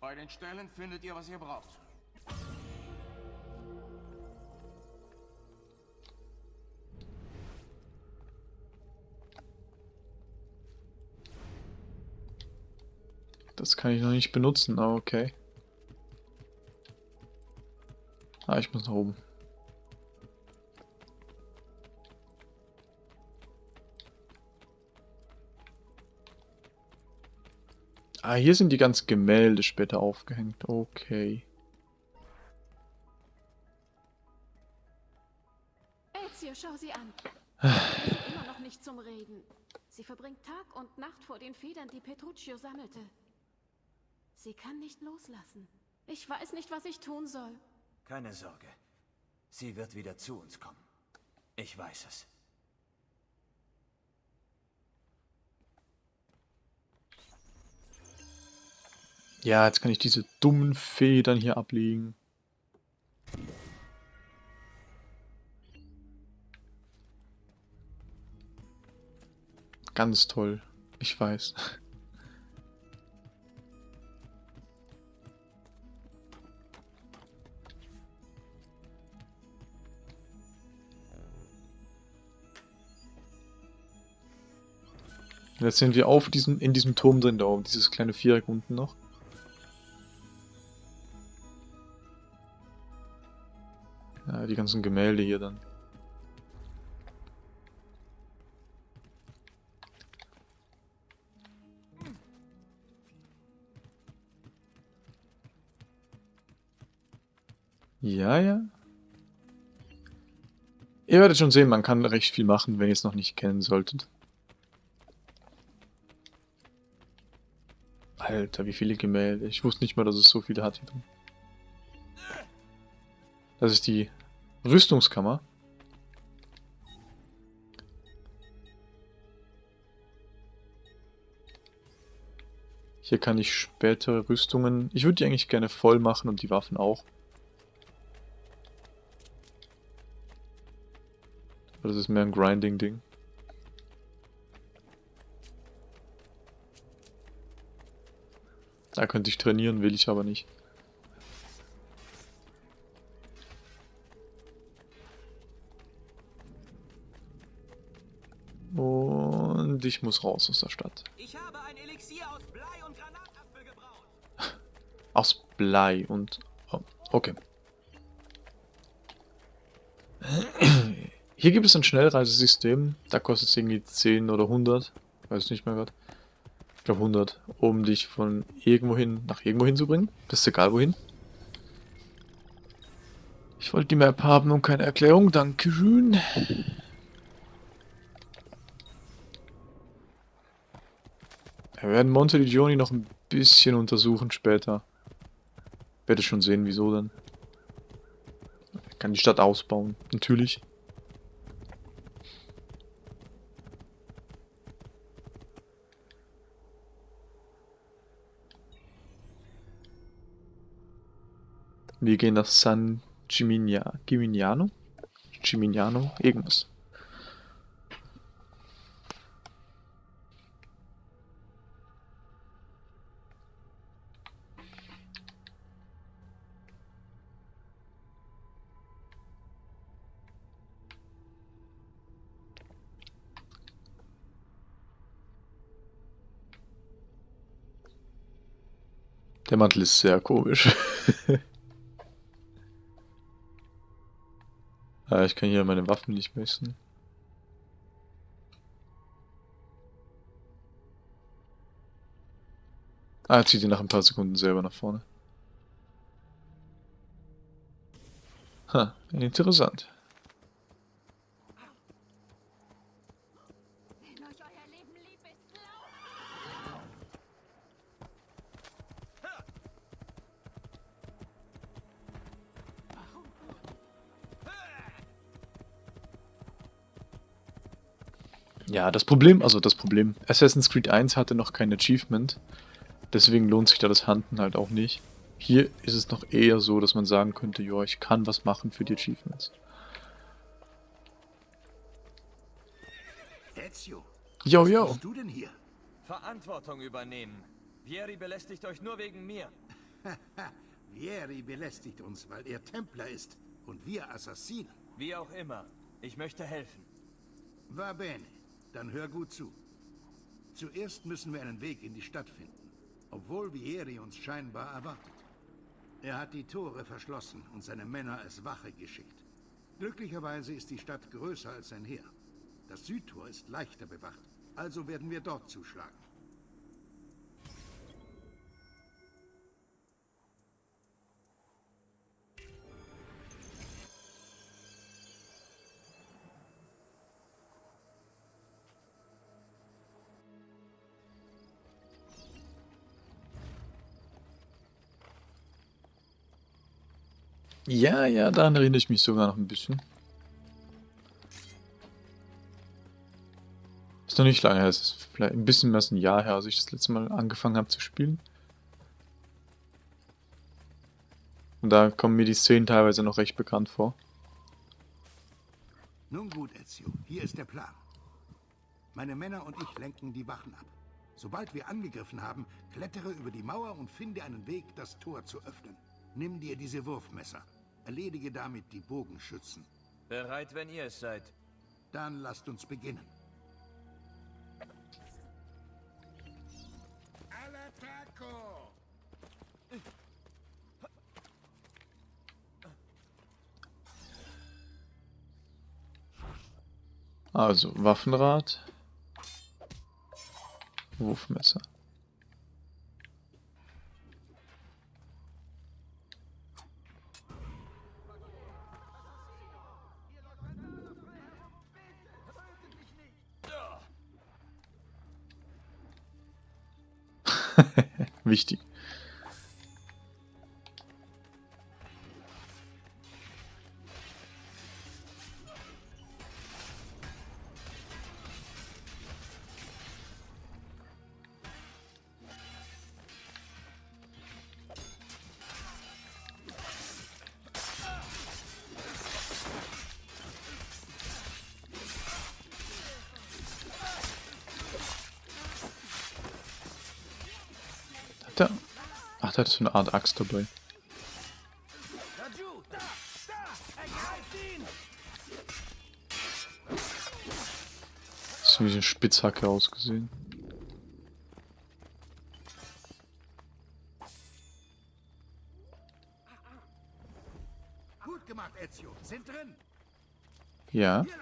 Bei den Stellen findet ihr, was ihr braucht. Das kann ich noch nicht benutzen, aber okay. Ah, ich muss nach oben. Ah, hier sind die ganzen Gemälde später aufgehängt. Okay. Ezio, schau sie an. Sie ist immer noch nicht zum Reden. Sie verbringt Tag und Nacht vor den Federn, die Petruccio sammelte. Sie kann nicht loslassen. Ich weiß nicht, was ich tun soll. Keine Sorge. Sie wird wieder zu uns kommen. Ich weiß es. Ja, jetzt kann ich diese dummen Federn hier ablegen. Ganz toll. Ich weiß. Jetzt sind wir auf diesem, in diesem Turm drin, da oben, dieses kleine Viereck unten noch. Ja, die ganzen Gemälde hier dann. Ja, ja. Ihr werdet schon sehen, man kann recht viel machen, wenn ihr es noch nicht kennen solltet. Alter, wie viele Gemälde. Ich wusste nicht mal, dass es so viele hat hier drin. Das ist die Rüstungskammer. Hier kann ich spätere Rüstungen... Ich würde die eigentlich gerne voll machen und die Waffen auch. Aber das ist mehr ein Grinding-Ding. Da könnte ich trainieren, will ich aber nicht. Und ich muss raus aus der Stadt. Ich habe ein Elixier aus Blei und Granatapfel gebraut. <laughs> Aus Blei und... Oh, okay. Hier gibt es ein Schnellreisesystem. Da kostet es irgendwie 10 oder 100. Weiß nicht mehr gerade. Glaube 100. Um dich von irgendwohin nach irgendwohin zu bringen. Das ist egal wohin. Ich wollte die Map haben und keine Erklärung. Dankeschön. Wir werden Monte di Gioni noch ein bisschen untersuchen später. Werde schon sehen, wieso denn. Ich kann die Stadt ausbauen, natürlich. Wir gehen nach San Gimignano? Gimignano? Irgendwas. Der Mantel ist sehr komisch. <laughs> ah, ich kann hier meine Waffen nicht messen. Ah, zieht ihn nach ein paar Sekunden selber nach vorne. Ha, interessant. Ja, das Problem, also das Problem, Assassin's Creed 1 hatte noch kein Achievement, deswegen lohnt sich da das Handen halt auch nicht. Hier ist es noch eher so, dass man sagen könnte, ja, ich kann was machen für die Achievements. Ezio, yo, was yo. tust du denn hier? Verantwortung übernehmen. Vieri belästigt euch nur wegen mir. <laughs> Vieri belästigt uns, weil er Templer ist und wir Assassinen. Wie auch immer. Ich möchte helfen. Va bene. Dann hör gut zu. Zuerst müssen wir einen Weg in die Stadt finden, obwohl Vieri uns scheinbar erwartet. Er hat die Tore verschlossen und seine Männer als Wache geschickt. Glücklicherweise ist die Stadt größer als sein Heer. Das Südtor ist leichter bewacht, also werden wir dort zuschlagen. Ja, ja, daran erinnere ich mich sogar noch ein bisschen. Ist noch nicht lange her, es ist vielleicht ein bisschen mehr als ein Jahr her, als ich das letzte Mal angefangen habe zu spielen. Und da kommen mir die Szenen teilweise noch recht bekannt vor. Nun gut, Ezio, hier ist der Plan. Meine Männer und ich lenken die Wachen ab. Sobald wir angegriffen haben, klettere über die Mauer und finde einen Weg, das Tor zu öffnen. Nimm dir diese Wurfmesser. Erledige damit die Bogenschützen. Bereit, wenn ihr es seid. Dann lasst uns beginnen. All'attacco! Also, Waffenrad. Wurfmesser. <laughs> Wichtig. Hat so eine Art Axt dabei. Das ist wie eine Spitzhacke ausgesehen. Gut gemacht, Ezio. Sind drin. Ja. Hier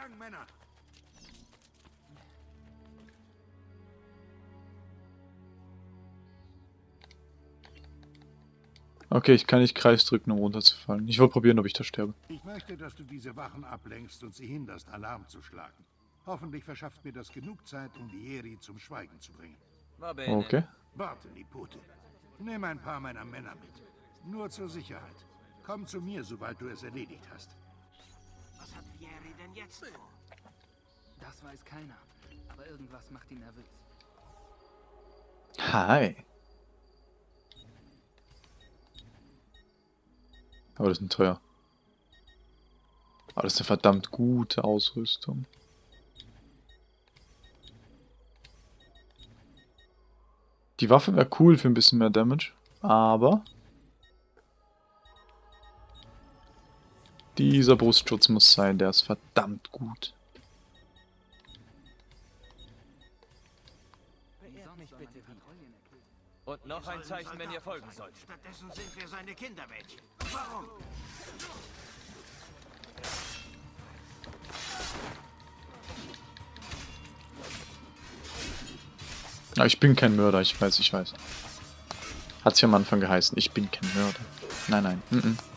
Okay, ich kann nicht Kreis drücken, um runterzufallen. Ich will probieren, ob ich da sterbe. Ich möchte, dass du diese Wachen ablenkst und sie hinderst, Alarm zu schlagen. Hoffentlich verschafft mir das genug Zeit, um Vieri zum Schweigen zu bringen. Okay. Warte, Nipote. Nimm ein paar meiner Männer mit. Nur zur Sicherheit. Komm zu mir, sobald du es erledigt hast. Was hat Vieri denn jetzt vor? Das weiß keiner. Aber irgendwas macht ihn nervös. Hi. Aber das ist ein teuer. Aber das ist eine verdammt gute Ausrüstung. Die Waffe wäre cool für ein bisschen mehr Damage, aber dieser Brustschutz muss sein, der ist verdammt gut. Und noch ein Zeichen, wenn ihr folgen sollt. Stattdessen sind wir seine Kindermädchen. Warum? Ja, ich bin kein Mörder, ich weiß, ich weiß. Hat's ja am Anfang geheißen, ich bin kein Mörder. Nein, nein, mm -mm.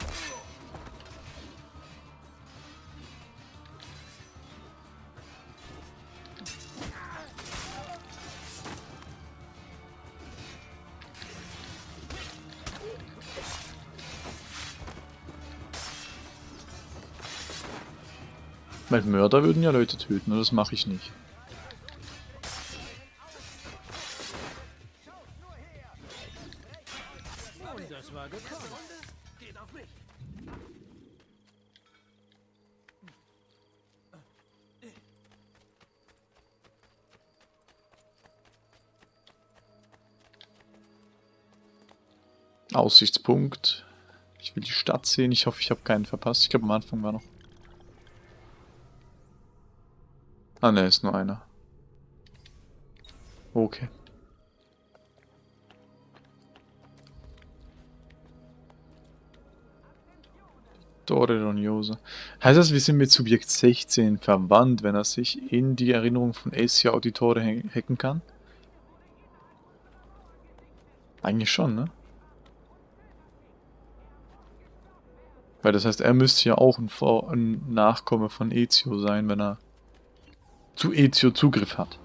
Weil Mörder würden ja Leute töten, das mache ich nicht. Aussichtspunkt. Ich will die Stadt sehen. Ich hoffe, ich habe keinen verpasst. Ich glaube, am Anfang war noch. Ah, ne, ist nur einer. Okay. Torre Roniosa. Heißt das, wir sind mit Subjekt 16 verwandt, wenn er sich in die Erinnerung von Asia Auditore hacken kann? Eigentlich schon, ne? Weil das heißt, er müsste ja auch ein, Vor ein Nachkomme von Ezio sein, wenn er zu Ezio Zugriff hat.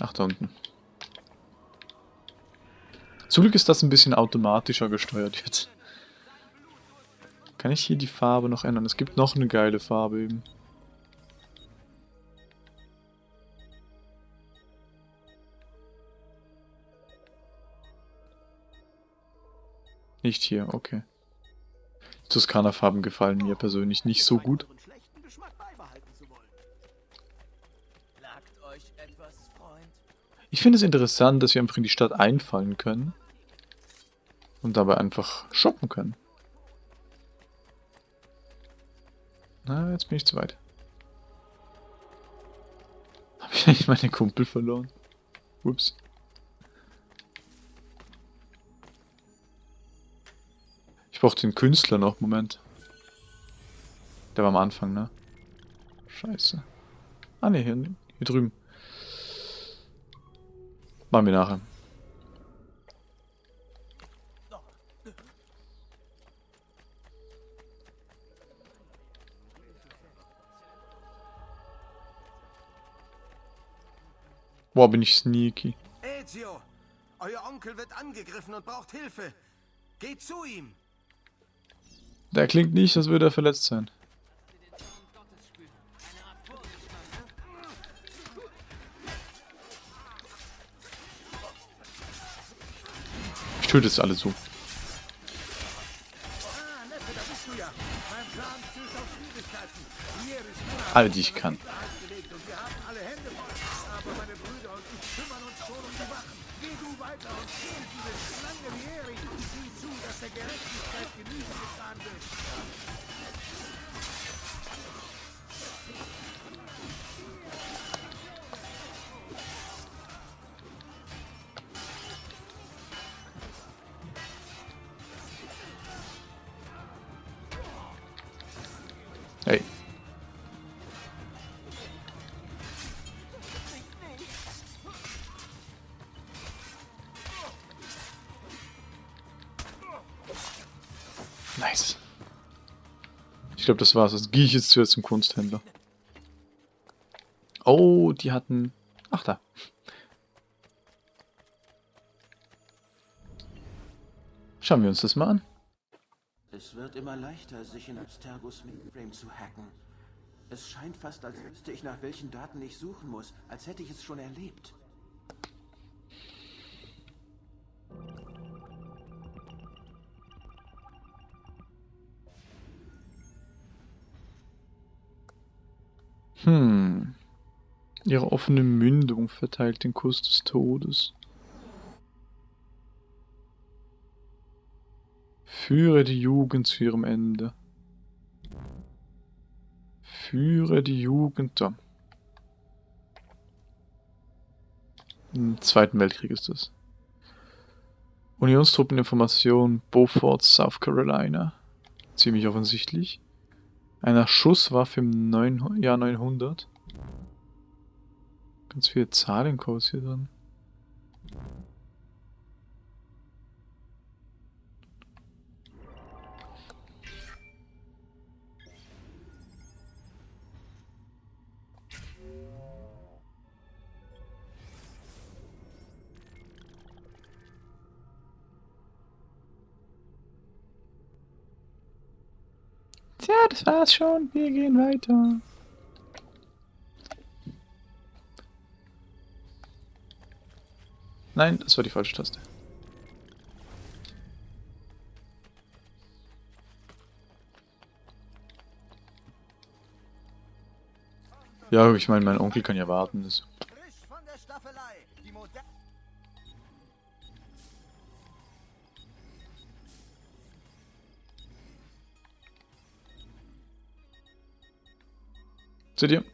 Ach, da unten. Zum Glück ist das ein bisschen automatischer gesteuert jetzt. Kann ich hier die Farbe noch ändern? Es gibt noch eine geile Farbe eben. Nicht hier, okay. Toskana-Farben gefallen mir persönlich nicht so gut. Ich finde es interessant, dass wir einfach in die Stadt einfallen können. Und dabei einfach shoppen können. Na, jetzt bin ich zu weit. Habe ich <laughs> eigentlich meine Kumpel verloren? Ups. Brauche den Künstler noch, Moment. Der war am Anfang, ne? Scheiße. Ah ne, hier, hier drüben. Machen wir nachher. Boah, bin ich sneaky. Ezio, euer Onkel wird angegriffen und braucht Hilfe. Geht zu ihm. Der klingt nicht, als würde er verletzt sein. Ich töte jetzt alle so. Alle, die ich kann. Glaube, das war's. Jetzt gehe ich jetzt zuerst zum Kunsthändler. Oh, die hatten... Ach, da. Schauen wir uns das mal an. Es wird immer leichter, sich in Abstergos Mainframe zu hacken. Es scheint fast, als wüsste ich, nach welchen Daten ich suchen muss, als hätte ich es schon erlebt. Ihre offene Mündung verteilt den Kuss des Todes. Führe die Jugend zu ihrem Ende. Führe die Jugend da. Im Zweiten Weltkrieg ist das. Unionstruppeninformation Beaufort, South Carolina. Ziemlich offensichtlich. Einer Schusswaffe im 9, Jahr 900. Ganz viele Zahlencodes hier drin. Tja, das war's schon. Wir gehen weiter. Nein, das war die falsche Taste. Ja, ich meine, mein Onkel kann ja warten. Das Seht ihr?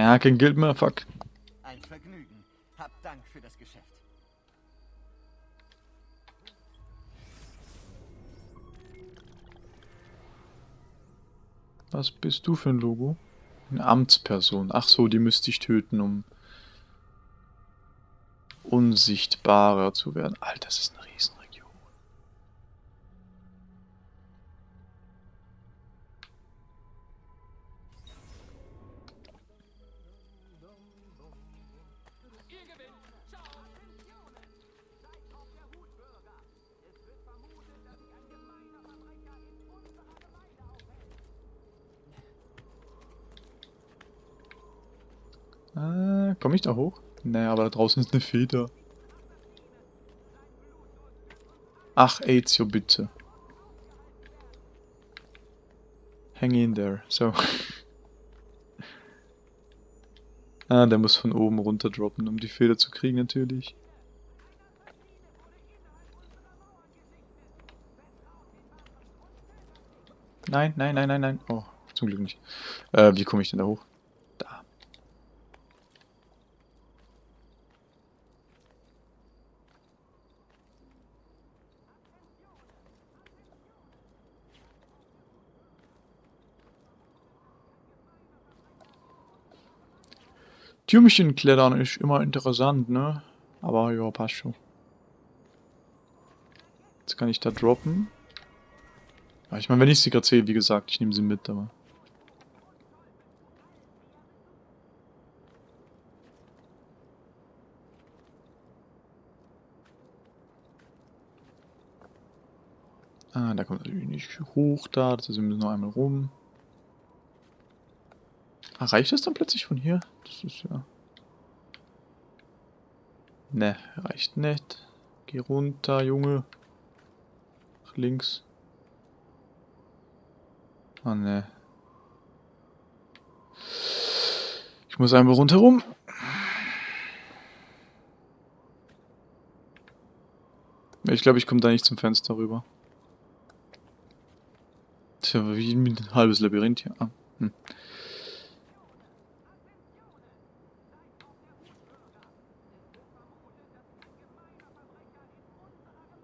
Ja, kein Geld mehr, fuck. Ein Vergnügen. Hab Dank für das Geschäft. Was bist du für ein Logo? Eine Amtsperson. Ach so, die müsste ich töten, um unsichtbarer zu werden. Alter, das ist eine Riesenregion. Komme ich da hoch? Naja, aber da draußen ist eine Feder. Ach, Ezio, bitte. Hang in there. So. <laughs> ah, der muss von oben runter droppen, um die Feder zu kriegen, natürlich. Nein, nein, nein, nein, nein. Oh, zum Glück nicht. Äh, wie komme ich denn da hoch? Türmchen klettern ist immer interessant, ne? Aber ja, passt schon. Jetzt kann ich da droppen. Ja, ich meine, wenn ich sie gerade sehe, wie gesagt, ich nehme sie mit, aber... Ah, da kommt natürlich nicht hoch da, das heißt, wir müssen noch einmal rum. Ah, reicht das dann plötzlich von hier? Das ist ja... Ne, reicht nicht. Geh runter, Junge. Nach links. Oh ne. Ich muss einmal rundherum. Ich glaube, ich komme da nicht zum Fenster rüber. Tja, wie ein halbes Labyrinth hier. Ah, hm.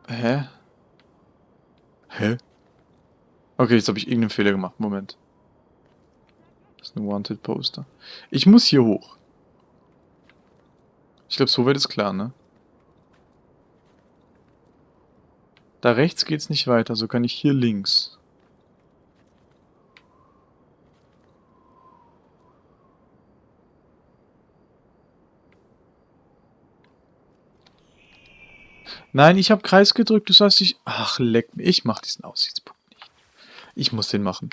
Hä? Hä? Okay, jetzt habe ich irgendeinen Fehler gemacht. Moment. Das ist ein Wanted Poster. Ich muss hier hoch. Ich glaube, so wird es klar, ne? Da rechts geht's nicht weiter, so kann ich hier links. Nein, ich habe Kreis gedrückt, das heißt ich... Ach, leck mich, ich mach diesen Aussichtspunkt nicht. Ich muss den machen.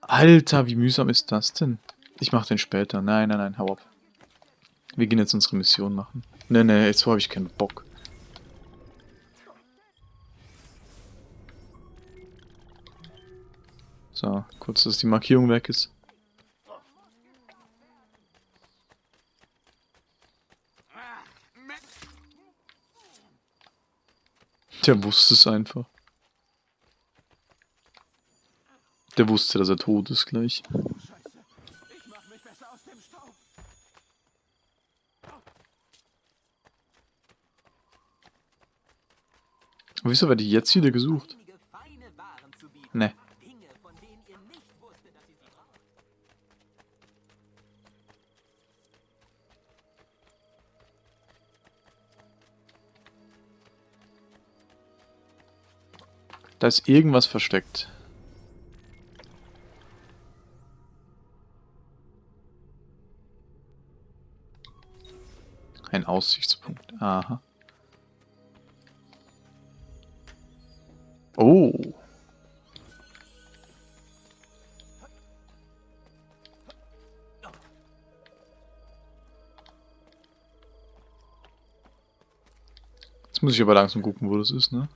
Alter, wie mühsam ist das denn? Ich mach den später. Nein, nein, nein, hau ab. Wir gehen jetzt unsere Mission machen. Nee, nee, jetzt habe ich keinen Bock. So, kurz, dass die Markierung weg ist. Der wusste es einfach. Der wusste, dass er tot ist gleich. Wieso werde ich jetzt wieder gesucht? Da ist irgendwas versteckt. Ein Aussichtspunkt. Aha. Oh. Jetzt muss ich aber langsam gucken, wo das ist, ne?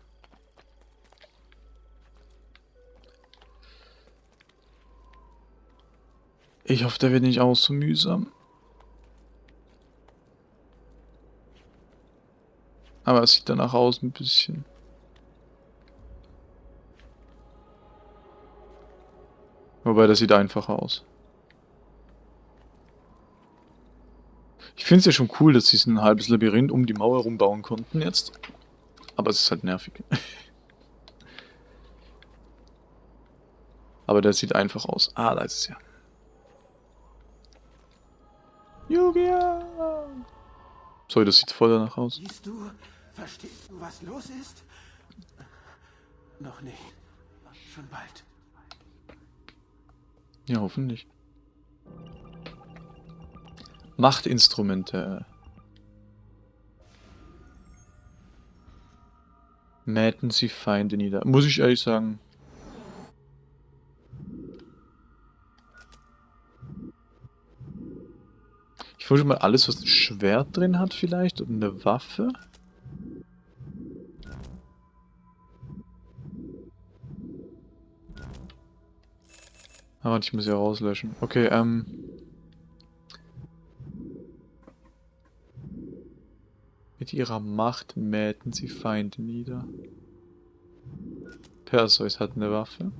Ich hoffe, der wird nicht auch so mühsam. Aber es sieht danach aus ein bisschen. Wobei, das sieht einfacher aus. Ich finde es ja schon cool, dass sie ein halbes Labyrinth um die Mauer rumbauen konnten jetzt. Aber es ist halt nervig. <laughs> Aber der sieht einfach aus. Ah, da ist es ja. Sorry, das sieht voll danach aus. Siehst du, verstehst du, was los ist? Noch nicht. Schon bald. Ja, hoffentlich. Machtinstrumente. Mähten sie Feinde nieder. Muss ich ehrlich sagen, Ich wollte mal alles, was ein Schwert drin hat vielleicht und eine Waffe. Aber ich muss ja rauslöschen. Okay, ähm... Mit ihrer Macht mähten sie Feinde nieder. Perseus hat eine Waffe.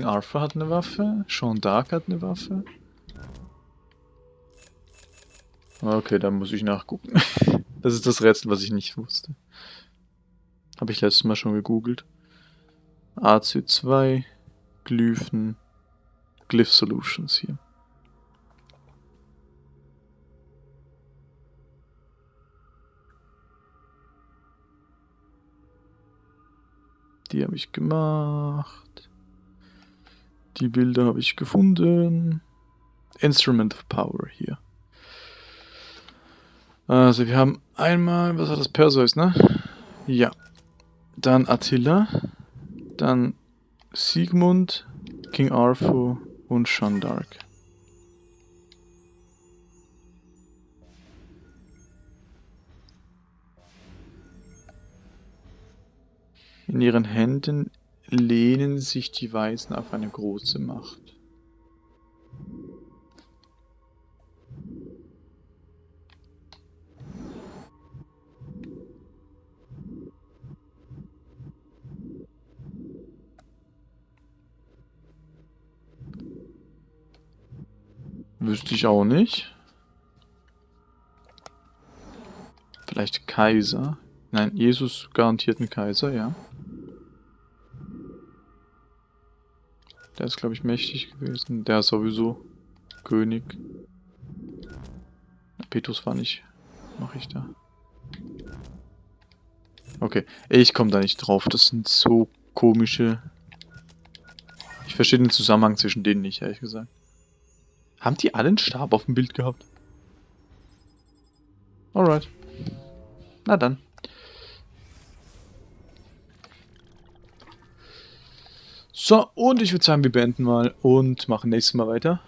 King Arthur hat eine Waffe. Sean Dark hat eine Waffe. Okay, dann muss ich nachgucken. <laughs> das ist das Rätsel, was ich nicht wusste. Habe ich letztes Mal schon gegoogelt. AC2, Glyphen, Glyph Solutions hier. Die habe ich gemacht. Die Bilder habe ich gefunden. Instrument of Power hier. Also wir haben einmal, was war das, Perseus, ne? Ja. Dann Attila. Dann Siegmund, King Arthur und Jeanne d'Arc. In ihren Händen lehnen sich die Weisen auf eine große Macht. Wüsste ich auch nicht. Vielleicht Kaiser. Nein, Jesus garantiert ein Kaiser, ja. Der ist, glaube ich, mächtig gewesen. Der ist sowieso König. Petrus war nicht. Mache ich da. Okay, ich komme da nicht drauf. Das sind so komische... Ich verstehe den Zusammenhang zwischen denen nicht, ehrlich gesagt. Haben die alle einen Stab auf dem Bild gehabt? Alright. Na dann. So, und ich würde sagen, wir beenden mal und machen nächstes Mal weiter.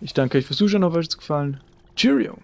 Ich danke euch fürs Zuschauen, hoffe euch hat es gefallen. Cheerio!